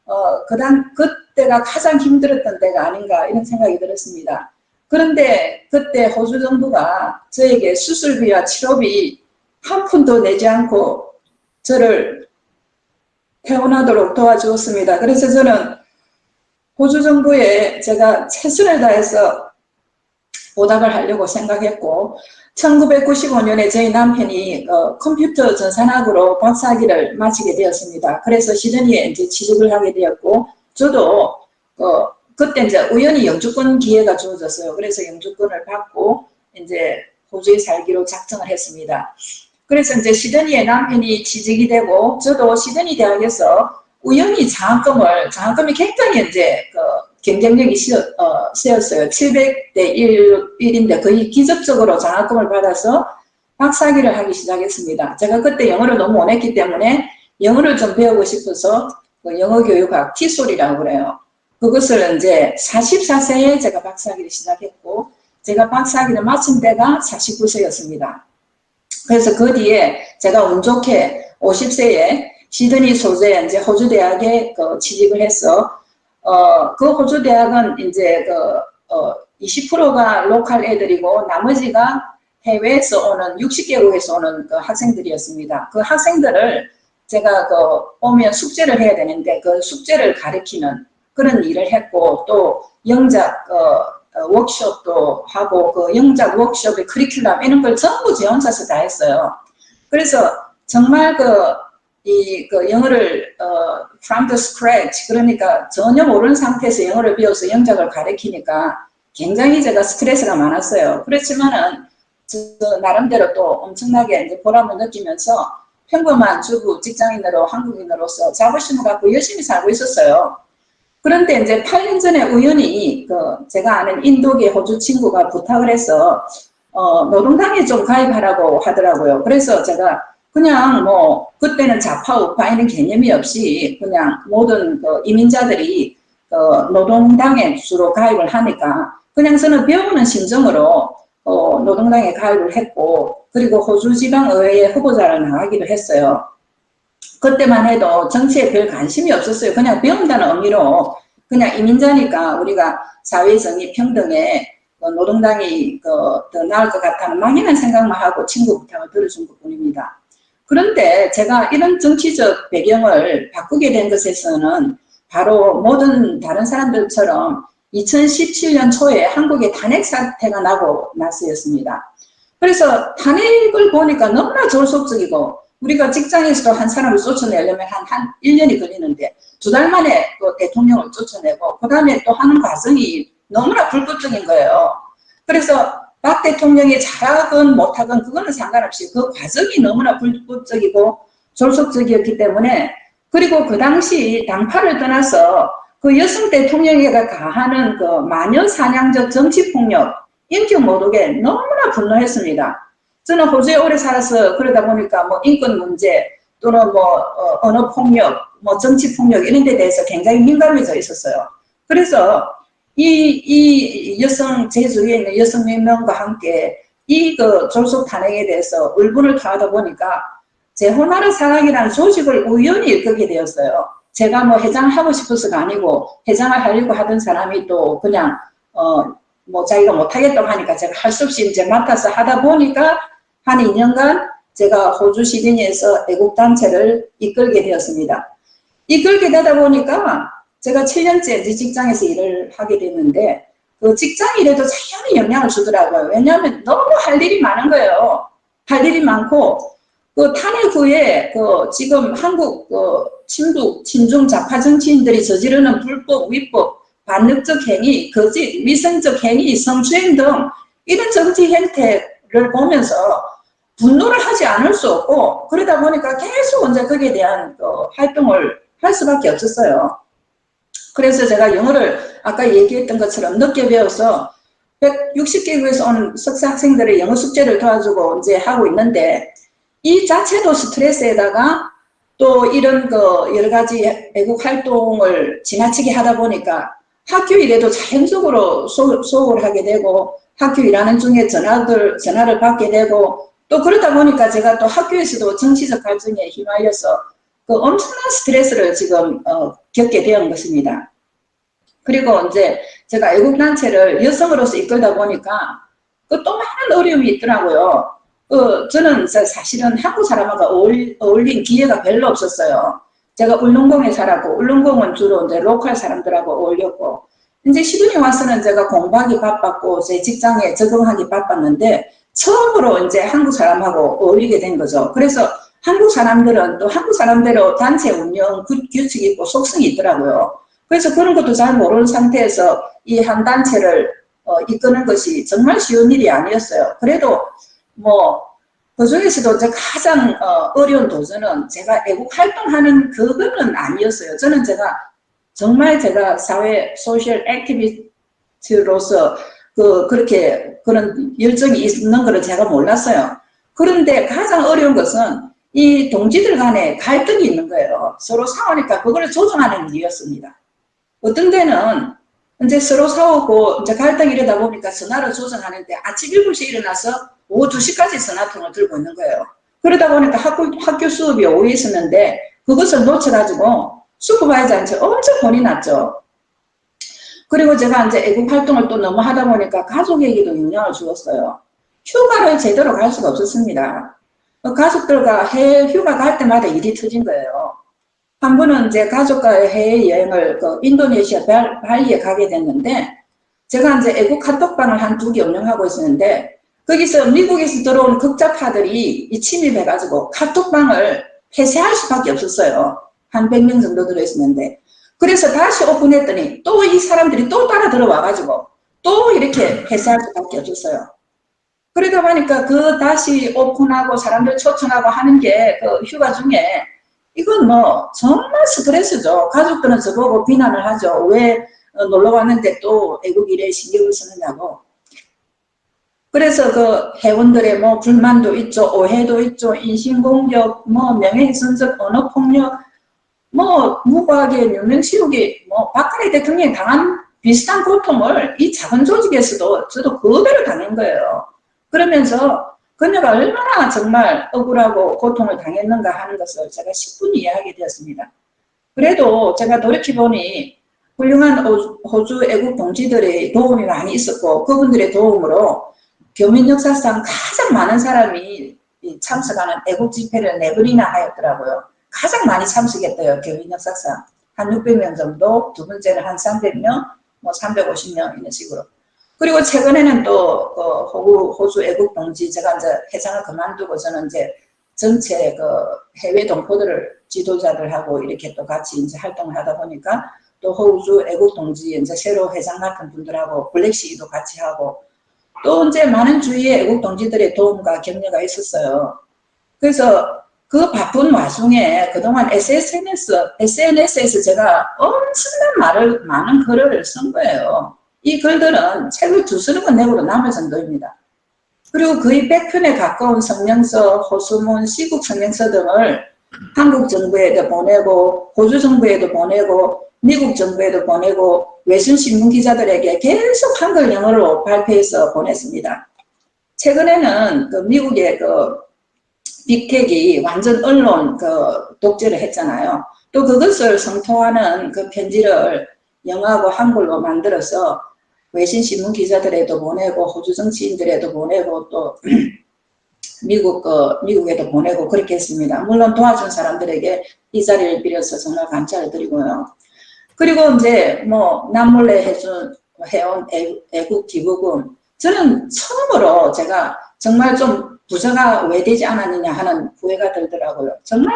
어, 그당 그때가 가장 힘들었던 때가 아닌가 이런 생각이 들었습니다. 그런데 그때 호주 정부가 저에게 수술비와 치료비 한 푼도 내지 않고 저를 퇴원하도록 도와주었습니다. 그래서 저는 호주 정부에 제가 최선을 다해서 보답을 하려고 생각했고 1995년에 저희 남편이 어, 컴퓨터 전산학으로 박사학위를 마치게 되었습니다. 그래서 시드니에 이제 취직을 하게 되었고 저도 어, 그때 이제 우연히 영주권 기회가 주어졌어요. 그래서 영주권을 받고 이제 호주에 살기로 작정을 했습니다. 그래서 이제 시드니에 남편이 취직이 되고 저도 시드니 대학에서 우연히 장학금을 장학금이 굉장히 이제 그 경쟁력이 시, 어, 세웠어요. 700대 1, 1인데 거의 기적적으로 장학금을 받아서 박사학위를 하기 시작했습니다. 제가 그때 영어를 너무 원했기 때문에 영어를 좀 배우고 싶어서 그 영어교육학 티솔이라고 그래요. 그것을 이제 44세에 제가 박사학위를 시작했고 제가 박사학위를 마친 때가 49세였습니다. 그래서 그 뒤에 제가 운 좋게 50세에 시드니 소재 이제 호주 대학에 그 취직을 해서 어, 그 호주 대학은 이제 그, 어, 20%가 로컬 애들이고 나머지가 해외에서 오는 60개국에서 오는 그 학생들이었습니다. 그 학생들을 제가 그 오면 숙제를 해야 되는데 그 숙제를 가르치는 그런 일을 했고 또 영작 어, 어, 워크숍도 하고 그 영작 워크숍의 커리큘럼 이런 걸 전부 제 혼자서 다 했어요. 그래서 정말 그 이 그 영어를 어, from the scratch 그러니까 전혀 모르는 상태에서 영어를 배워서 영작을 가르치니까 굉장히 제가 스트레스가 많았어요. 그렇지만은 저 나름대로 또 엄청나게 이제 보람을 느끼면서 평범한 주부 직장인으로 한국인으로서 자부심을 갖고 열심히 살고 있었어요. 그런데 이제 8년 전에 우연히 그 제가 아는 인도계 호주 친구가 부탁을 해서 어, 노동당에 좀 가입하라고 하더라고요. 그래서 제가 그냥 뭐 그때는 좌파 우파 이런 개념이 없이 그냥 모든 그 이민자들이 그 노동당에 주로 가입을 하니까 그냥 저는 배우는 심정으로 어, 노동당에 가입을 했고 그리고 호주 지방의회 후보자를 나가기도 했어요. 그때만 해도 정치에 별 관심이 없었어요. 그냥 배운다는 의미로 그냥 이민자니까 우리가 사회 정의 평등에 그 노동당이 그더 나을 것 같다는 막연한 생각만 하고 친구 부탁을 들어준 것 뿐입니다. 그런데 제가 이런 정치적 배경을 바꾸게 된 것에서는 바로 모든 다른 사람들처럼 2017년 초에 한국에 탄핵 사태가 나고 나서였습니다. 그래서 탄핵을 보니까 너무나 졸속적이고 우리가 직장에서도 한 사람을 쫓아내려면 한, 한 1년이 걸리는데 두 달 만에 또 대통령을 쫓아내고 그 다음에 또 하는 과정이 너무나 불법적인 거예요. 그래서 박 대통령이 잘하건 못하건 그거는 상관없이 그 과정이 너무나 불법적이고 졸속적이었기 때문에 그리고 그 당시 당파를 떠나서 그 여성 대통령에게 가하는 그 마녀 사냥적 정치폭력, 인격 모독에 너무나 분노했습니다. 저는 호주에 오래 살아서 그러다 보니까 뭐 인권 문제 또는 뭐 어, 언어 폭력, 뭐 정치 폭력 이런 데 대해서 굉장히 민감해져 있었어요. 그래서 이, 이 여성 제주에 있는 여성 명명과 함께 이 그 졸속 탄핵에 대해서 울분을 토하다 보니까 제 호나라 사랑이라는 조직을 우연히 일끄게 되었어요. 제가 뭐 회장을 하고 싶어서가 아니고 회장을 하려고 하던 사람이 또 그냥 어 뭐 자기가 못하겠다고 하니까 제가 할 수 없이 이제 맡아서 하다 보니까 한 2년간 제가 호주 시드니에서 애국단체를 이끌게 되었습니다. 이끌게 되다 보니까 제가 7년째 이제 직장에서 일을 하게 됐는데 그 직장 일에도 자연히 영향을 주더라고요. 왜냐하면 너무 할 일이 많은 거예요. 할 일이 많고 그 탄핵 후에 그 지금 한국 그 친북 친중 좌파 정치인들이 저지르는 불법 위법 반역적 행위 거짓 위선적 행위 성추행 등 이런 정치 행태를 보면서 분노를 하지 않을 수 없고 그러다 보니까 계속 이제 거기에 대한 그 활동을 할 수밖에 없었어요. 그래서 제가 영어를 아까 얘기했던 것처럼 늦게 배워서 160개국에서 온 석사 학생들의 영어 숙제를 도와주고 이제 하고 있는데 이 자체도 스트레스에다가 또 이런 그 여러 가지 애국 활동을 지나치게 하다 보니까 학교 일에도 자연적으로 소홀 하게 되고 학교 일하는 중에 전화들, 전화를 받게 되고 또 그러다 보니까 제가 또 학교에서도 정치적 갈등에 휘말려서 그 엄청난 스트레스를 지금 어, 겪게 되는 것입니다. 그리고 이제 제가 애국단체를 여성으로서 이끌다 보니까 그 또 많은 어려움이 있더라고요. 그 저는 사실은 한국 사람하고 어울, 어울린 기회가 별로 없었어요. 제가 울릉공에 살았고 울릉공은 주로 이제 로컬 사람들하고 어울렸고 이제 시드니 와서는 제가 공부하기 바빴고 제 직장에 적응하기 바빴는데 처음으로 이제 한국 사람하고 어울리게 된 거죠. 그래서 한국 사람들은 또 한국 사람대로 단체 운영 규칙이 있고 속성이 있더라고요. 그래서 그런 것도 잘 모르는 상태에서 이 한 단체를 어, 이끄는 것이 정말 쉬운 일이 아니었어요. 그래도 뭐 그중에서도 제가 가장 어, 어려운 도전은 제가 애국 활동하는 그거는 아니었어요. 저는 제가 정말 제가 사회 소셜 액티비스트로서 그 그렇게 그런 열정이 있는 것을 제가 몰랐어요. 그런데 가장 어려운 것은 이 동지들 간에 갈등이 있는 거예요. 서로 싸우니까 그걸 조정하는 일이었습니다. 어떤 데는 이제 서로 싸우고 이제 갈등이 이러다 보니까 전화를 조정하는데 아침 7시에 일어나서 오후 2시까지 전화통을 들고 있는 거예요. 그러다 보니까 학교, 학교 수업이 오후에 있었는데 그것을 놓쳐가지고 슈퍼바이저한테 엄청 혼이 났죠. 그리고 제가 이제 애국 활동을 또 너무 하다 보니까 가족에게도 영향을 주었어요. 휴가를 제대로 갈 수가 없었습니다. 어, 가족들과 해외 휴가 갈 때마다 일이 터진 거예요. 한 번은 제 가족과 해외 여행을 그 인도네시아 발, 발리에 가게 됐는데 제가 이제 애국 카톡방을 한 두 개 운영하고 있었는데 거기서 미국에서 들어온 극자파들이 이 침입해가지고 카톡방을 폐쇄할 수밖에 없었어요. 한 100명 정도 들어있었는데 그래서 다시 오픈했더니 또 이 사람들이 또 따라 들어와가지고 또 이렇게 폐쇄할 수밖에 없었어요. 그러다 보니까 그 다시 오픈하고 사람들 초청하고 하는 게 그 휴가 중에 이건 뭐 정말 스트레스죠. 가족들은 저보고 비난을 하죠. 왜 어, 놀러 왔는데 또 애국 일에 신경을 쓰느냐고. 그래서 그 회원들의 뭐 불만도 있죠. 오해도 있죠. 인신공격, 뭐 명예훼손적 언어폭력, 뭐 무고하게 유명시우기, 뭐 박근혜 대통령이 당한 비슷한 고통을 이 작은 조직에서도 저도 그대로 당한 거예요. 그러면서 그녀가 얼마나 정말 억울하고 고통을 당했는가 하는 것을 제가 10분 이해하게 되었습니다. 그래도 제가 돌이켜보니 훌륭한 호- 호주 애국 동지들의 도움이 많이 있었고 그분들의 도움으로 교민 역사상 가장 많은 사람이 이 참석하는 애국 집회를 네 번이나 하였더라고요. 가장 많이 참석했대요. 교민 역사상. 한 600명 정도, 두 번째는 한 300명, 뭐 350명 이런 식으로. 그리고 최근에는 또, 그, 호주, 호주 애국 동지, 제가 이제 회장을 그만두고 저는 이제 전체 그 해외 동포들을 지도자들하고 이렇게 또 같이 이제 활동을 하다 보니까 또 호주 애국 동지 이제 새로 회장 같은 분들하고 블랙시도 같이 하고 또 이제 많은 주위에 애국 동지들의 도움과 격려가 있었어요. 그래서 그 바쁜 와중에 그동안 SNS, SNS에서 제가 엄청난 말을, 많은 글을 쓴 거예요. 이 글들은 책을 두서른 건 내고도 남을 정도입니다. 그리고 거의 100편에 가까운 성명서, 호수문, 시국 성명서 등을 한국 정부에도 보내고, 호주 정부에도 보내고, 미국 정부에도 보내고, 외신 신문 기자들에게 계속 한글 영어로 발표해서 보냈습니다. 최근에는 그 미국의 그 빅텍이 완전 언론 그 독재를 했잖아요. 또 그것을 성토하는 그 편지를 영어하고 한글로 만들어서 외신 신문 기자들에도 보내고 호주 정치인들에도 보내고 또 미국 그 미국에도 보내고 그렇게 했습니다. 물론 도와준 사람들에게 이 자리를 빌어서 정말 감사를 드리고요. 그리고 이제 뭐 남몰래 해준 해온 애- 애국 기부금 저는 처음으로 제가 정말 좀 부자가 왜 되지 않았느냐 하는 후회가 들더라고요. 정말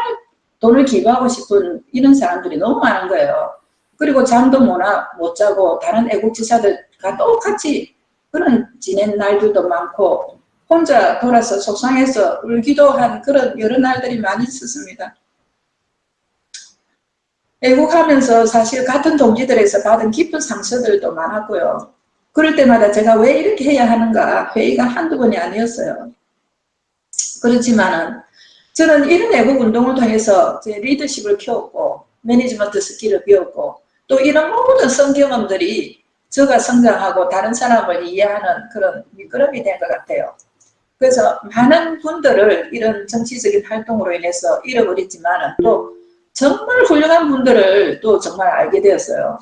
돈을 기부하고 싶은 이런 사람들이 너무 많은 거예요. 그리고 잠도 못, 와- 못 자고 다른 애국지사들과 똑같이 그런 지낸 날들도 많고 혼자 돌아서 속상해서 울기도 한 그런 여러 날들이 많이 있었습니다. 애국하면서 사실 같은 동지들에서 받은 깊은 상처들도 많았고요. 그럴 때마다 제가 왜 이렇게 해야 하는가 회의가 한두 번이 아니었어요. 그렇지만은 저는 이런 애국 운동을 통해서 제 리더십을 키웠고 management skill을 배웠고 또 이런 모든 성경험들이 저가 성장하고 다른 사람을 이해하는 그런 미끄럼이 된 것 같아요. 그래서 많은 분들을 이런 정치적인 활동으로 인해서 잃어버렸지만 또 정말 훌륭한 분들을 또 정말 알게 되었어요.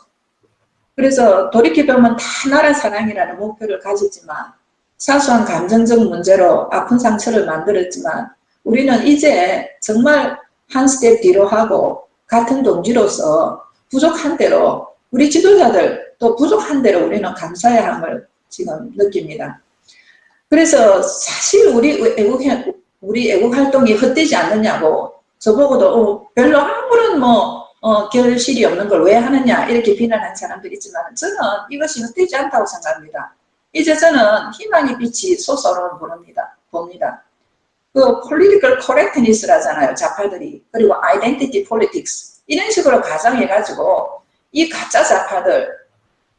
그래서 돌이켜보면 다 나라 사랑이라는 목표를 가졌지만 사소한 감정적 문제로 아픈 상처를 만들었지만 우리는 이제 정말 한 스텝 뒤로 하고 같은 동지로서 부족한 대로 우리 지도자들 또 부족한 대로 우리는 감사해야 함을 지금 느낍니다. 그래서 사실 우리 애국, 우리 애국 활동이 헛되지 않느냐고 저보고도 어, 별로 아무런 뭐 어, 결실이 없는 걸 왜 하느냐 이렇게 비난하는 사람들이 있지만 저는 이것이 헛되지 않다고 생각합니다. 이제 저는 희망의 빛이 솟아오르는 봅니다. 봅니다. 그 political correctness라잖아요. 좌파들이. 그리고 identity politics. 이런 식으로 가정해가지고 이 가짜 좌파들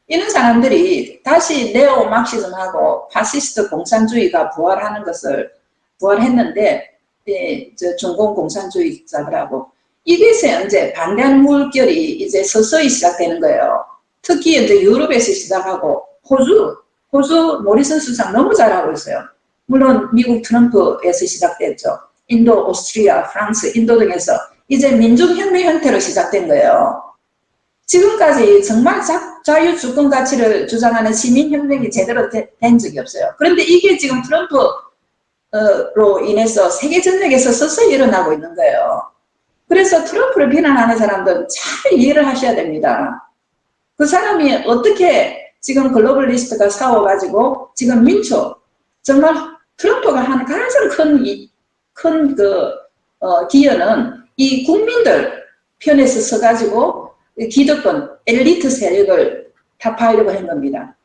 이런 사람들이 다시 neo Marxism하고 파시스트 공산주의가 부활하는 것을 부활했는데 예, 저 중공 공산주의자들하고 이것에 이제 반대하는 물결이 이제 서서히 시작되는 거예요. 특히 이제 유럽에서 시작하고 호주, 호주 모리슨 수상 너무 잘하고 있어요. 물론 미국 트럼프에서 시작됐죠. 인도, 오스트리아, 프랑스, 인도 등에서 이제 민중혁명 형태로 시작된 거예요. 지금까지 정말 자, 자유 주권 가치를 주장하는 시민혁명이 제대로 되, 된 적이 없어요. 그런데 이게 지금 트럼프 로 인해서 세계 전역에서 서서히 일어나고 있는 거예요. 그래서 트럼프를 비난하는 사람들은 잘 이해를 하셔야 됩니다. 그 사람이 어떻게 지금 글로벌리스트가 싸워가지고 지금 민초 정말 트럼프가 한 가장 큰큰그 어, 기여는 이 국민들 편에서 서가지고 이 기득권 엘리트 세력을 타파하려고 한 겁니다.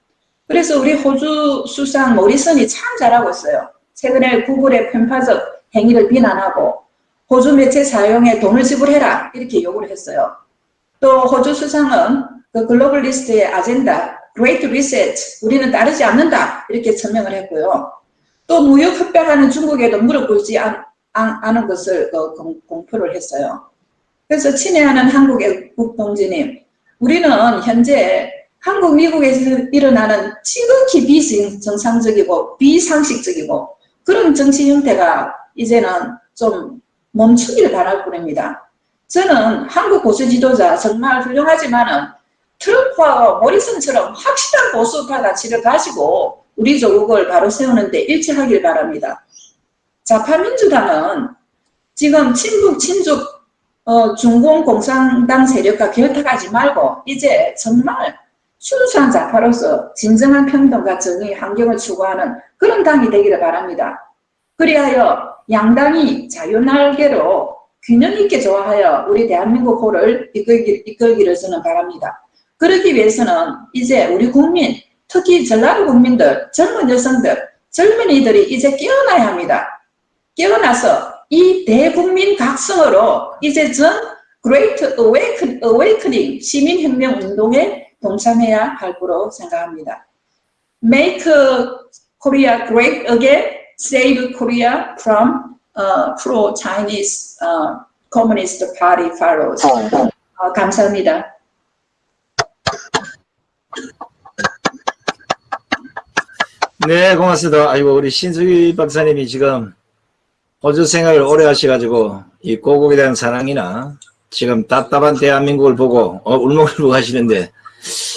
그래서 우리 호주 수상 모리슨이 참 잘하고 있어요. 최근에 구글의 편파적 행위를 비난하고 호주 매체 사용에 돈을 지불해라 이렇게 요구를 했어요. 또 호주 수상은 그 글로벌 리스트의 아젠다 Great Reset 우리는 따르지 않는다 이렇게 천명을 했고요. 또 무역 협박하는 중국에도 무릎 꿇지 않, 은 것을 그 공, 공표를 했어요. 그래서 친애하는 한국의 국동지님 우리는 현재 한국, 미국에서 일어나는 지극히 비정상적이고 비상식적이고 그런 정치 형태가 이제는 좀 멈추기를 바랄 뿐입니다. 저는 한국 보수 지도자 정말 훌륭하지만은 트럼프와 모리슨처럼 확실한 보수파 가치를 가지고 우리 조국을 바로 세우는데 일치하길 바랍니다. 좌파민주당은 지금 친북, 친족, 어, 중공 공산당 세력과 결탁하지 말고 이제 정말 순수한 좌파로서 진정한 평등과 정의, 환경을 추구하는 그런 당이 되기를 바랍니다. 그리하여 양당이 자유날개로 균형 있게 조화하여 우리 대한민국 호를 이끌기, 이끌기를 저는 바랍니다. 그러기 위해서는 이제 우리 국민, 특히 전라도 국민들, 젊은 여성들, 젊은이들이 이제 깨어나야 합니다. 깨어나서 이 대국민 각성으로 이제 전 Great Awakening 시민혁명 운동에 동참해야 할 거로 생각합니다. Make Korea great again, save Korea from uh, pro-Chinese uh, Communist Party followers. 어, 감사합니다. 네, 고맙습니다. 아이고, 우리 신수기 박사님이 지금 호주 생활을 오래 하셔가지고, 이 고국에 대한 사랑이나, 지금 답답한 대한민국을 보고, 어, 울먹울먹 하시는데,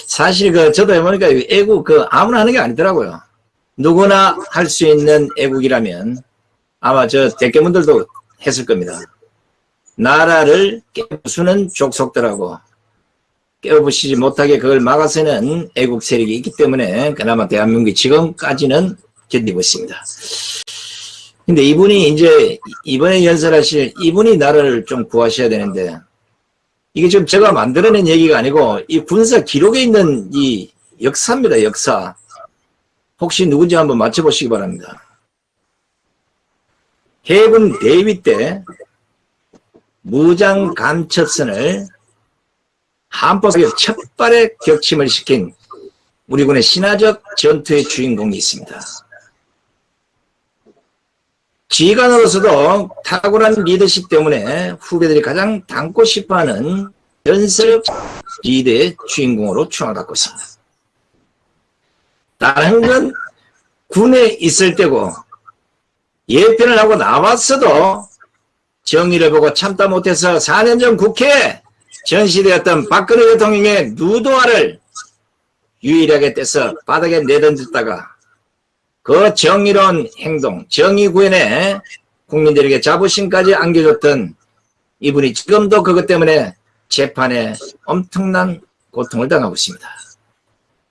사실 그, 저도 해보니까 애국 그 아무나 하는 게 아니더라고요. 누구나 할 수 있는 애국이라면, 아마 저 대깨문들도 했을 겁니다. 나라를 깨부수는 족속들하고, 깨어부시지 못하게 그걸 막아서는 애국 세력이 있기 때문에 그나마 대한민국이 지금까지는 견디고 있습니다. 근데 이분이 이제 이번에 연설하실 이분이 나라를 좀 구하셔야 되는데 이게 지금 제가 만들어낸 얘기가 아니고 이 군사 기록에 있는 이 역사입니다. 역사. 혹시 누군지 한번 맞춰보시기 바랍니다. 해군 대위 때 무장 감첩선을 한포석에 첫 발의 격침을 시킨 우리 군의 신화적 전투의 주인공이 있습니다. 지휘관으로서도 탁월한 리더십 때문에 후배들이 가장 닮고 싶어하는 연설 리더의 주인공으로 추앙을 받고 있습니다. 다른 건 군에 있을 때고 예편을 하고 나왔어도 정의를 보고 참다 못해서 4년 전 국회에 전시되었던 박근혜 대통령의 누도화를 유일하게 떼서 바닥에 내던졌다가 그 정의로운 행동, 정의 구현에 국민들에게 자부심까지 안겨줬던 이분이 지금도 그것 때문에 재판에 엄청난 고통을 당하고 있습니다.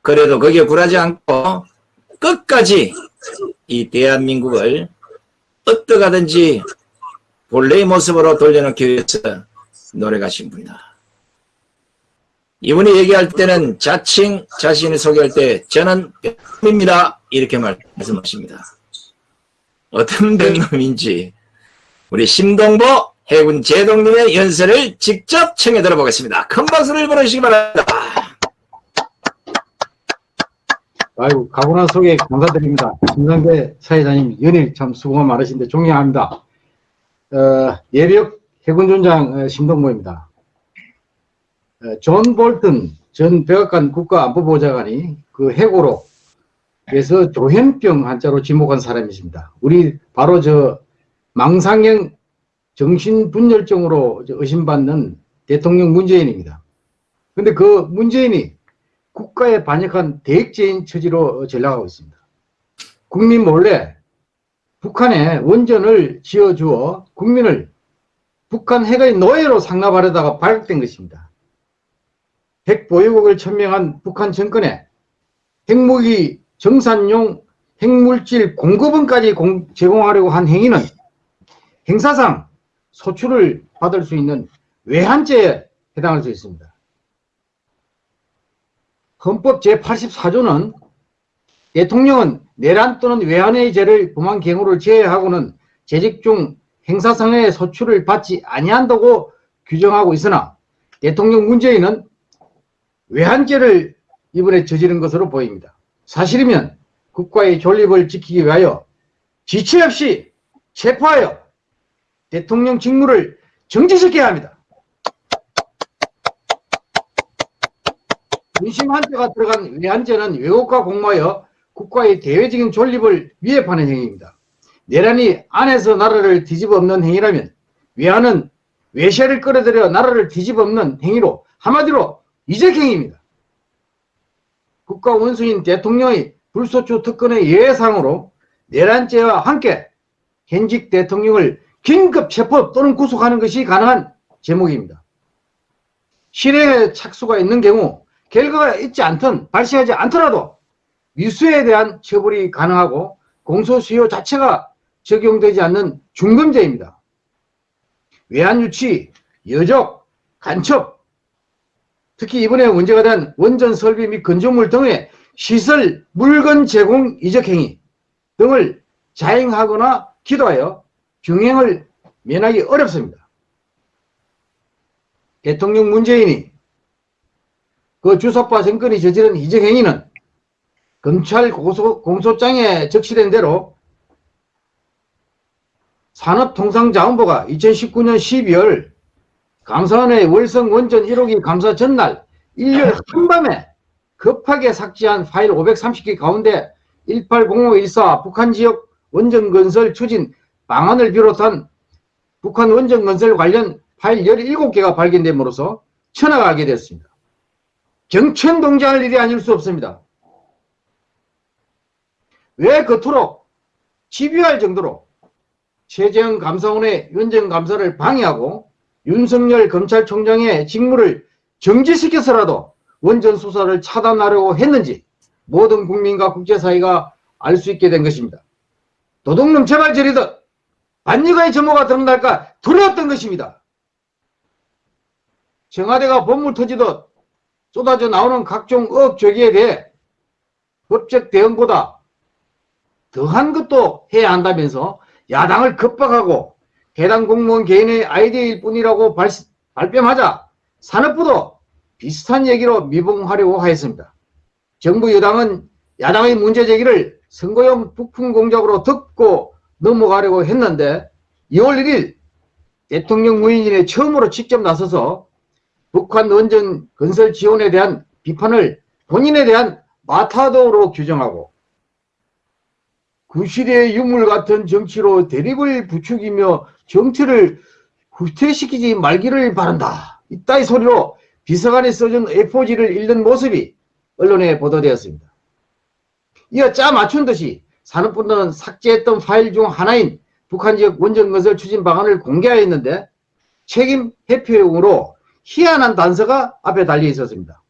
그래도 거기에 굴하지 않고 끝까지 이 대한민국을 어떠하든지 본래의 모습으로 돌려놓기 위해서 노력하신 분이다. 이분이 얘기할 때는 자칭 자신을 소개할 때 저는 백놈입니다 이렇게 말씀하십니다. 어떤 백놈인지 우리 심동보 해군 제독님의 연설을 직접 청해 들어보겠습니다. 큰 박수를 보내주시기 바랍니다. 아이고, 과분한 소개 감사드립니다. 김상배 사회자님, 연일 참 수고 많으신데 존경합니다. 어, 예비역 해군준장 어, 심동보입니다. 어, 존 볼튼 전 백악관 국가안보보좌관이 그 해고로 그래서 조현병 한자로 지목한 사람이십니다. 우리 바로 저 망상형 정신분열증으로 의심받는 대통령 문재인입니다. 근데 그 문재인이 국가에 반역한 대액죄인 처지로 전락하고 있습니다. 국민 몰래 북한에 원전을 지어주어 국민을 북한 핵의 노예로 상납하려다가 발각된 것입니다. 핵 보유국을 천명한 북한 정권에 핵무기 정산용 핵물질 공급원까지 공- 제공하려고 한 행위는 행사상 소출을 받을 수 있는 외환죄에 해당할 수 있습니다. 헌법 제84조는 대통령은 내란 또는 외환의 죄를 범한 경우를 제외하고는 재직 중 행사상의 소출을 받지 아니한다고 규정하고 있으나 대통령 문재인은 외환죄를 이번에 저지른 것으로 보입니다. 사실이면 국가의 존립을 지키기 위하여 지체 없이 체포하여 대통령 직무를 정지시켜야 합니다. 군심 한자가 들어간 외환죄는 왜곡과 공모하여 국가의 대외적인 존립을 위협하는 행위입니다. 내란이 안에서 나라를 뒤집어엎는 행위라면 외환은 외세를 끌어들여 나라를 뒤집어엎는 행위로 한마디로 이적행위입니다. 국가 원수인 대통령의 불소추 특권의 예외상으로 내란죄와 함께 현직 대통령을 긴급 체포 또는 구속하는 것이 가능한 제목입니다. 실행에 착수가 있는 경우 결과가 있지 않든 발생하지 않더라도 미수에 대한 처벌이 가능하고 공소시효 자체가 적용되지 않는 중범죄입니다. 외환유치, 여적, 간첩, 특히 이번에 문제가 된 원전 설비 및 건조물 등의 시설 물건 제공 이적 행위 등을 자행하거나 기도하여 경행을 면하기 어렵습니다. 대통령 문재인이 그 주석파 정권이 저지른 이적 행위는 검찰 고소, 공소장에 적시된 대로 산업통상자원부가 2019년 12월 감사원의 월성 원전 1호기 감사 전날 일요일 한밤에 급하게 삭제한 파일 530개 가운데 180514 북한 지역 원전 건설 추진 방안을 비롯한 북한 원전 건설 관련 파일 17개가 발견됨으로써 천하가게 됐습니다. 경천동장할 일이 아닐 수 없습니다. 왜 그토록 집요할 정도로 최재형 감사원의 원전 감사를 방해하고 윤석열 검찰총장의 직무를 정지시켜서라도 원전 수사를 차단하려고 했는지 모든 국민과 국제사회가 알 수 있게 된 것입니다. 도둑놈 제발 저리듯 반니가의 점호가 드러날까 두려웠던 것입니다. 청와대가 본물 터지듯 쏟아져 나오는 각종 조기에 대해 법적 대응보다 더한 것도 해야 한다면서 야당을 겁박하고 해당 공무원 개인의 아이디어일 뿐이라고 발, 발뺌하자 산업부도 비슷한 얘기로 미봉하려고 하였습니다. 정부 여당은 야당의 문제 제기를 선거용 부품 공작으로 듣고 넘어가려고 했는데 2월 1일 대통령 무인인에 처음으로 직접 나서서 북한 원전 건설 지원에 대한 비판을 본인에 대한 마타도로 규정하고 구시대의 유물 같은 정치로 대립을 부추기며 정치를 후퇴시키지 말기를 바란다. 이따위 소리로 비서관이 써준 A4지를 읽는 모습이 언론에 보도되었습니다. 이어 짜 맞춘 듯이 산업부는 삭제했던 파일 중 하나인 북한 지역 원전 건설 추진 방안을 공개하였는데 책임 회피용으로 희한한 단서가 앞에 달려 있었습니다.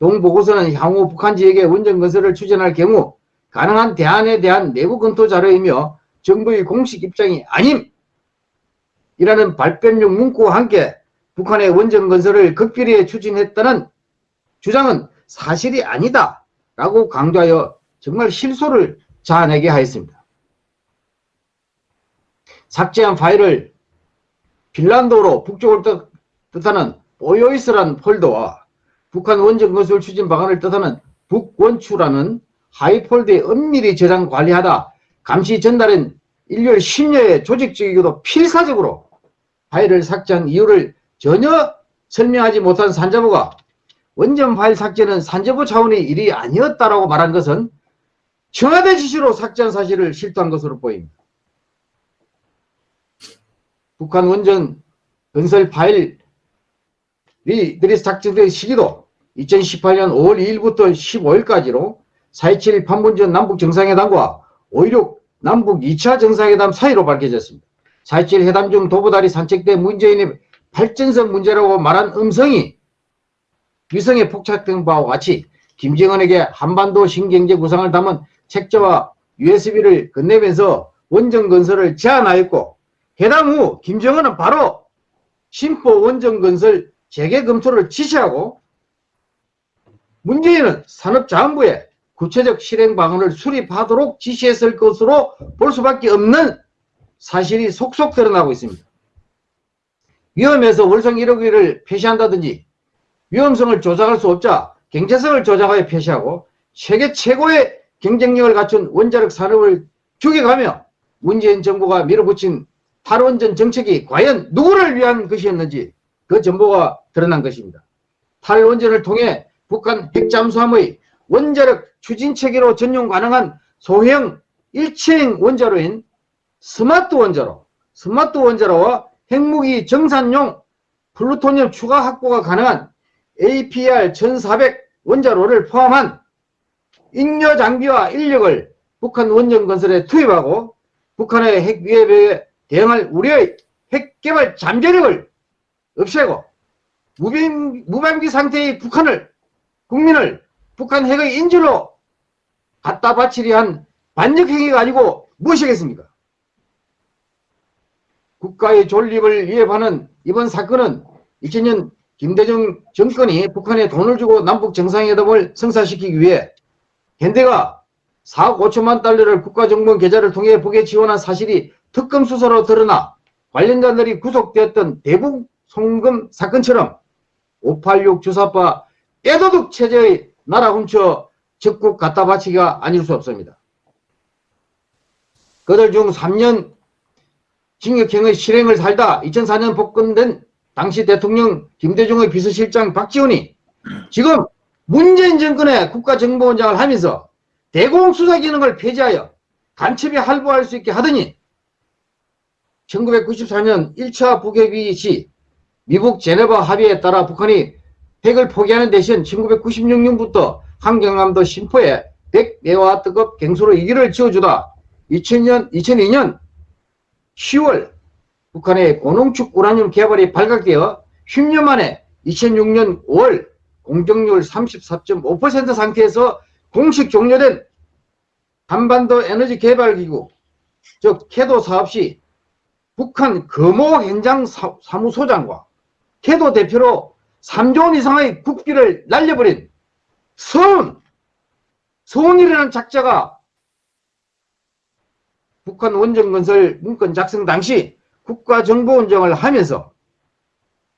동보고서는 향후 북한 지역의 원전 건설을 추진할 경우 가능한 대안에 대한 내부 검토 자료이며 정부의 공식 입장이 아님! 이라는 발뺌용 문구와 함께 북한의 원전 건설을 극비리에 추진했다는 주장은 사실이 아니다 라고 강조하여 정말 실소를 자아내게 하였습니다. 삭제한 파일을 핀란드어로 북쪽을 뜻하는 보요이스라는 폴더와 북한 원전 건설 추진 방안을 뜻하는 북원추라는 하이폴드에 엄밀히 저장 관리하다 감시 전달은 일요일 심야에 조직적이고도 필사적으로 파일을 삭제한 이유를 전혀 설명하지 못한 산자부가 원전 파일 삭제는 산자부 차원의 일이 아니었다라고 말한 것은 청와대 지시로 삭제한 사실을 실토한 것으로 보입니다. 북한 원전 건설 파일이 들이 삭제된 시기도 2018년 5월 2일부터 15일까지로 4.27 판문점 남북 정상회담과 5.16 남북 2차 정상회담 사이로 밝혀졌습니다. 4.27 회담 중 도보다리 산책 때 문재인의 발전성 문제라고 말한 음성이 위성에 포착된 바와 같이 김정은에게 한반도 신경제 구상을 담은 책자와 USB를 건네면서 원전 건설을 제안하였고 회담 후 김정은은 바로 심포 원전 건설 재개 검토를 지시하고 문재인은 산업자원부에 구체적 실행 방안을 수립하도록 지시했을 것으로 볼 수밖에 없는 사실이 속속 드러나고 있습니다. 위험해서 월성 1호기를 폐시한다든지 위험성을 조작할 수 없자 경제성을 조작하여 폐시하고 세계 최고의 경쟁력을 갖춘 원자력 산업을 죽여가며 문재인 정부가 밀어붙인 탈원전 정책이 과연 누구를 위한 것이었는지 그 정보가 드러난 것입니다. 탈원전을 통해 북한 핵잠수함의 원자력 추진 체계로 전용 가능한 소형 일체형 원자로인 스마트 원자로, 스마트 원자로와 핵무기 생산용 플루토늄 추가 확보가 가능한 APR 1400 원자로를 포함한 잉여 장비와 인력을 북한 원전 건설에 투입하고 북한의 핵 위협에 대응할 우리의 핵 개발 잠재력을 없애고 무병, 무방비 상태의 북한을 국민을 북한 핵의 인질로 갖다 바치려 한 반역 행위가 아니고 무엇이겠습니까? 국가의 존립을 위협하는 이번 사건은 2000년 김대중 정권이 북한에 돈을 주고 남북 정상회담을 성사시키기 위해 현대가 4억 5천만 달러를 국가정보원 계좌를 통해 북에 지원한 사실이 특검 수사로 드러나 관련자들이 구속되었던 대북 송금 사건처럼 586 주사파 떼도둑 체제의 나라 훔쳐 적국 갖다 바치기가 아닐 수 없습니다. 그들 중 3년 징역형의 실행을 살다 2004년 복권된 당시 대통령 김대중의 비서실장 박지원이 지금 문재인 정권의 국가정보원장을 하면서 대공수사 기능을 폐지하여 간첩이 할부할 수 있게 하더니 1994년 1차 북핵위 시 미국 제네바 합의에 따라 북한이 핵을 포기하는 대신 1996년부터 한경남도 심포에 100메가와트급 갱수로 이기를 지어주다 2000년, 2002년 10월 북한의 고농축 우라늄 개발이 발각되어 10년 만에 2006년 5월 공정률 34.5% 상태에서 공식 종료된 한반도 에너지 개발기구 즉 캐도 사업 시 북한 금호 현장 사, 사무소장과 캐도 대표로 3조 원 이상의 국비를 날려버린 서운 서운이라는 작자가 북한 원전건설 문건 작성 당시 국가정보원장을 하면서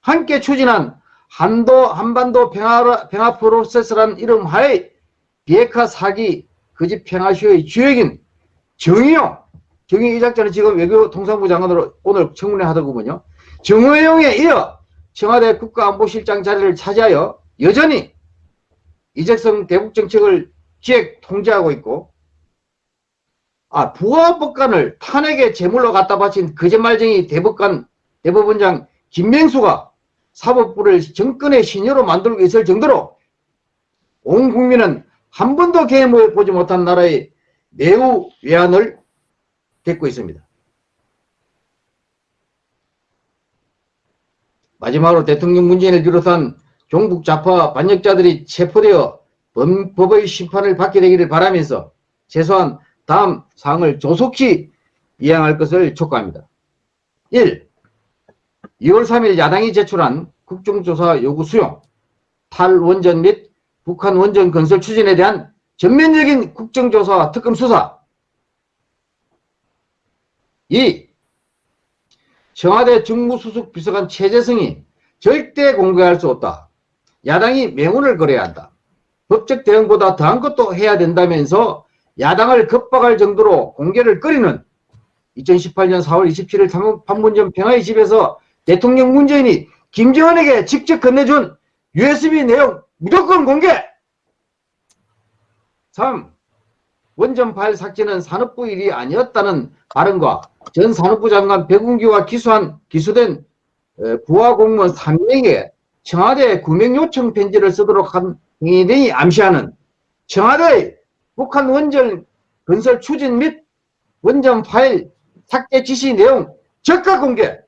함께 추진한 한도 한반도 평화, 평화 프로세스라는 이름 하에 비핵화 사기 거짓 평화쇼의 주역인 정의용 정의 이 작자는 지금 외교통상부 장관으로 오늘 청문회 하더군요. 정의용에 이어 청와대 국가안보실장 자리를 차지하여 여전히 이재성 대북정책을 기획 통제하고 있고 아 부하법관을 탄핵의 제물로 갖다 바친 거짓말쟁이 대법관 대법원장 김명수가 사법부를 정권의 신여로 만들고 있을 정도로 온 국민은 한 번도 개혁해 보지 못한 나라의 매우 외환을 겪고 있습니다. 마지막으로 대통령 문재인을 비롯한 종북 좌파 반역자들이 체포되어 법의 심판을 받게 되기를 바라면서 최소한 다음 사항을 조속히 이행할 것을 촉구합니다. 1. 2월 3일 야당이 제출한 국정조사 요구 수용, 탈원전 및 북한 원전 건설 추진에 대한 전면적인 국정조사와 특검 수사 2. 청와대 정무수석 비서관 최재성이 절대 공개할 수 없다. 야당이 명운을 걸어야 한다. 법적 대응보다 더한 것도 해야 된다면서 야당을 겁박할 정도로 공개를 꺼리는 2018년 4월 27일 판문점 평화의 집에서 대통령 문재인이 김정은에게 직접 건네준 USB 내용 무조건 공개! 3. 원전 파일 삭제는 산업부 일이 아니었다는 발언과 전 산업부 장관 백운기와 기수한, 기수된 부하 공무원 3명에게 청와대 구명 요청 편지를 쓰도록 한 행위 암시하는 청와대 북한 원전 건설 추진 및 원전 파일 삭제 지시 내용 적극 공개.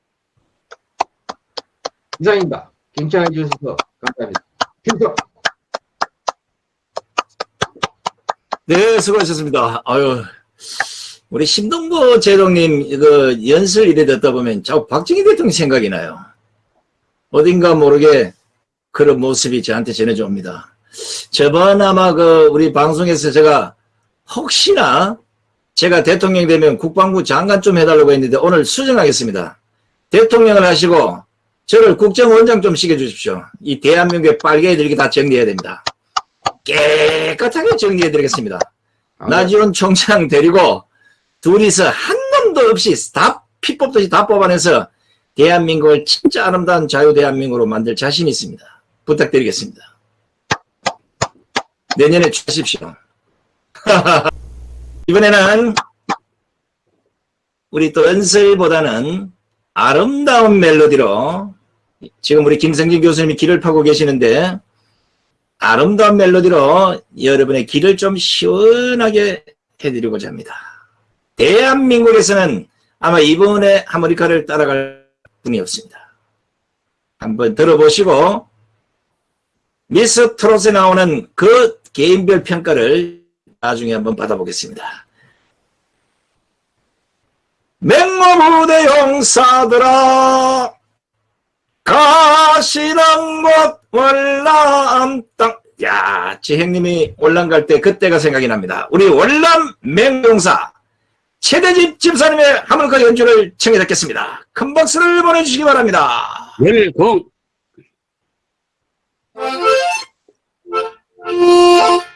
이상입니다. 경청해 주셔서 감사합니다. 김석. 네, 수고하셨습니다. 아유, 우리 심동보 제동님, 그, 연설 일에 듣다 보면 자꾸 박정희 대통령 생각이 나요. 어딘가 모르게 그런 모습이 저한테 전해져 옵니다. 저번 아마 그, 우리 방송에서 제가 혹시나 제가 대통령 되면 국방부 장관 좀 해달라고 했는데 오늘 수정하겠습니다. 대통령을 하시고 저를 국정원장 좀 시켜주십시오. 이 대한민국의 빨개들이 다 정리해야 됩니다. 깨끗하게 정리해드리겠습니다. 나지원 총장 데리고 둘이서 한 놈도 없이 다 피뽑듯이 다 뽑아내서 대한민국을 진짜 아름다운 자유 대한민국으로 만들 자신 있습니다. 부탁드리겠습니다. 내년에 주십시오. 이번에는 우리 또 연설보다는 아름다운 멜로디로 지금 우리 김성진 교수님이 길을 파고 계시는데 아름다운 멜로디로 여러분의 길을 좀 시원하게 해드리고자 합니다. 대한민국에서는 아마 이번에 하모니카를 따라갈 분이 없습니다. 한번 들어보시고 미스 트롯에 나오는 그 개인별 평가를 나중에 한번 받아보겠습니다. 맹모부대 용사들아 가시는 곳 월남 땅. 야, 제 형님이 월남 갈 때 그때가 생각이 납니다. 우리 월남 맹용사 최대집 집사님의 하모니카 연주를 청해 듣겠습니다. 큰 박수를 보내주시기 바랍니다. 열공. Yeah.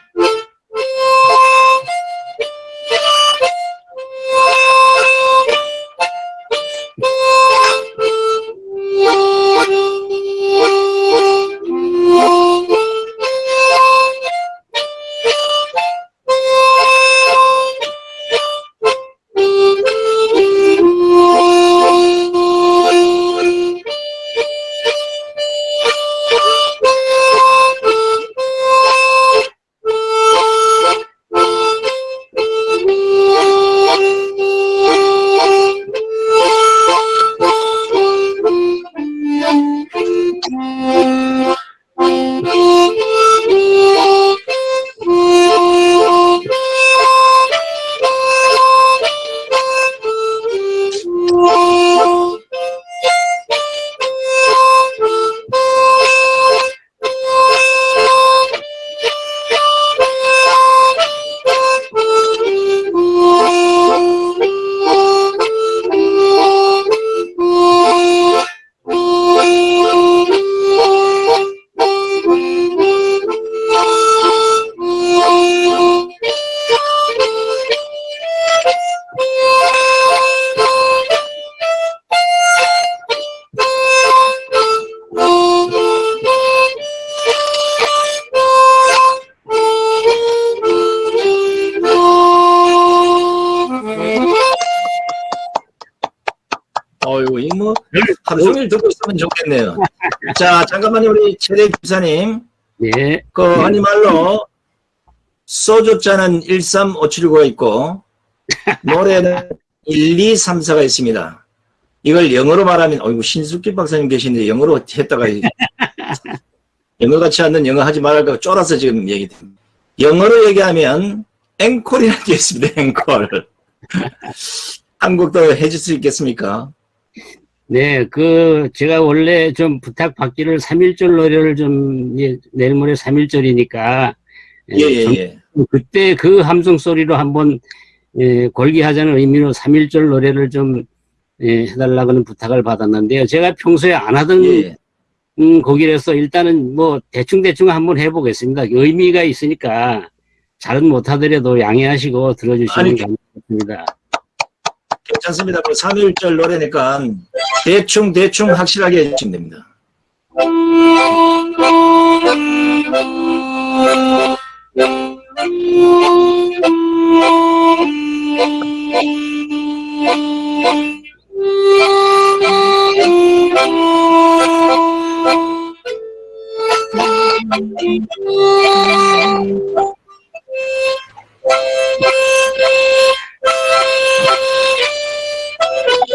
자, 잠깐만요, 우리 최대 집사님. 예. 그 아니 말로 소주잔은 13579가 있고 노래는 1, 2, 3, 4가 있습니다. 이걸 영어로 말하면 어이구 신숙기 박사님 계신데 영어로 했다가 영어 같지 않는 영어 하지 말라고 쫄아서 지금 얘기 영어로 얘기하면 앵콜이라는 게 있습니다. 앵콜. 한국도 해줄 수 있겠습니까? 네, 그, 제가 원래 좀 부탁받기를 3.1절 노래를 좀, 예, 내일 모레 3.1절이니까. 예, 예, 예. 그때 그 함성 소리로 한번, 예, 골기하자는 의미로 3.1절 노래를 좀, 예, 해달라고는 부탁을 받았는데요. 제가 평소에 안 하던, 예. 음, 곡이라서 일단은 뭐, 대충대충 한번 해보겠습니다. 의미가 있으니까, 잘은 못하더라도 양해하시고 들어주시면 아니, 감사하겠습니다. 괜찮습니다. 그 3일절 노래니까 대충 대충 확실하게 해주시면 됩니다. 음.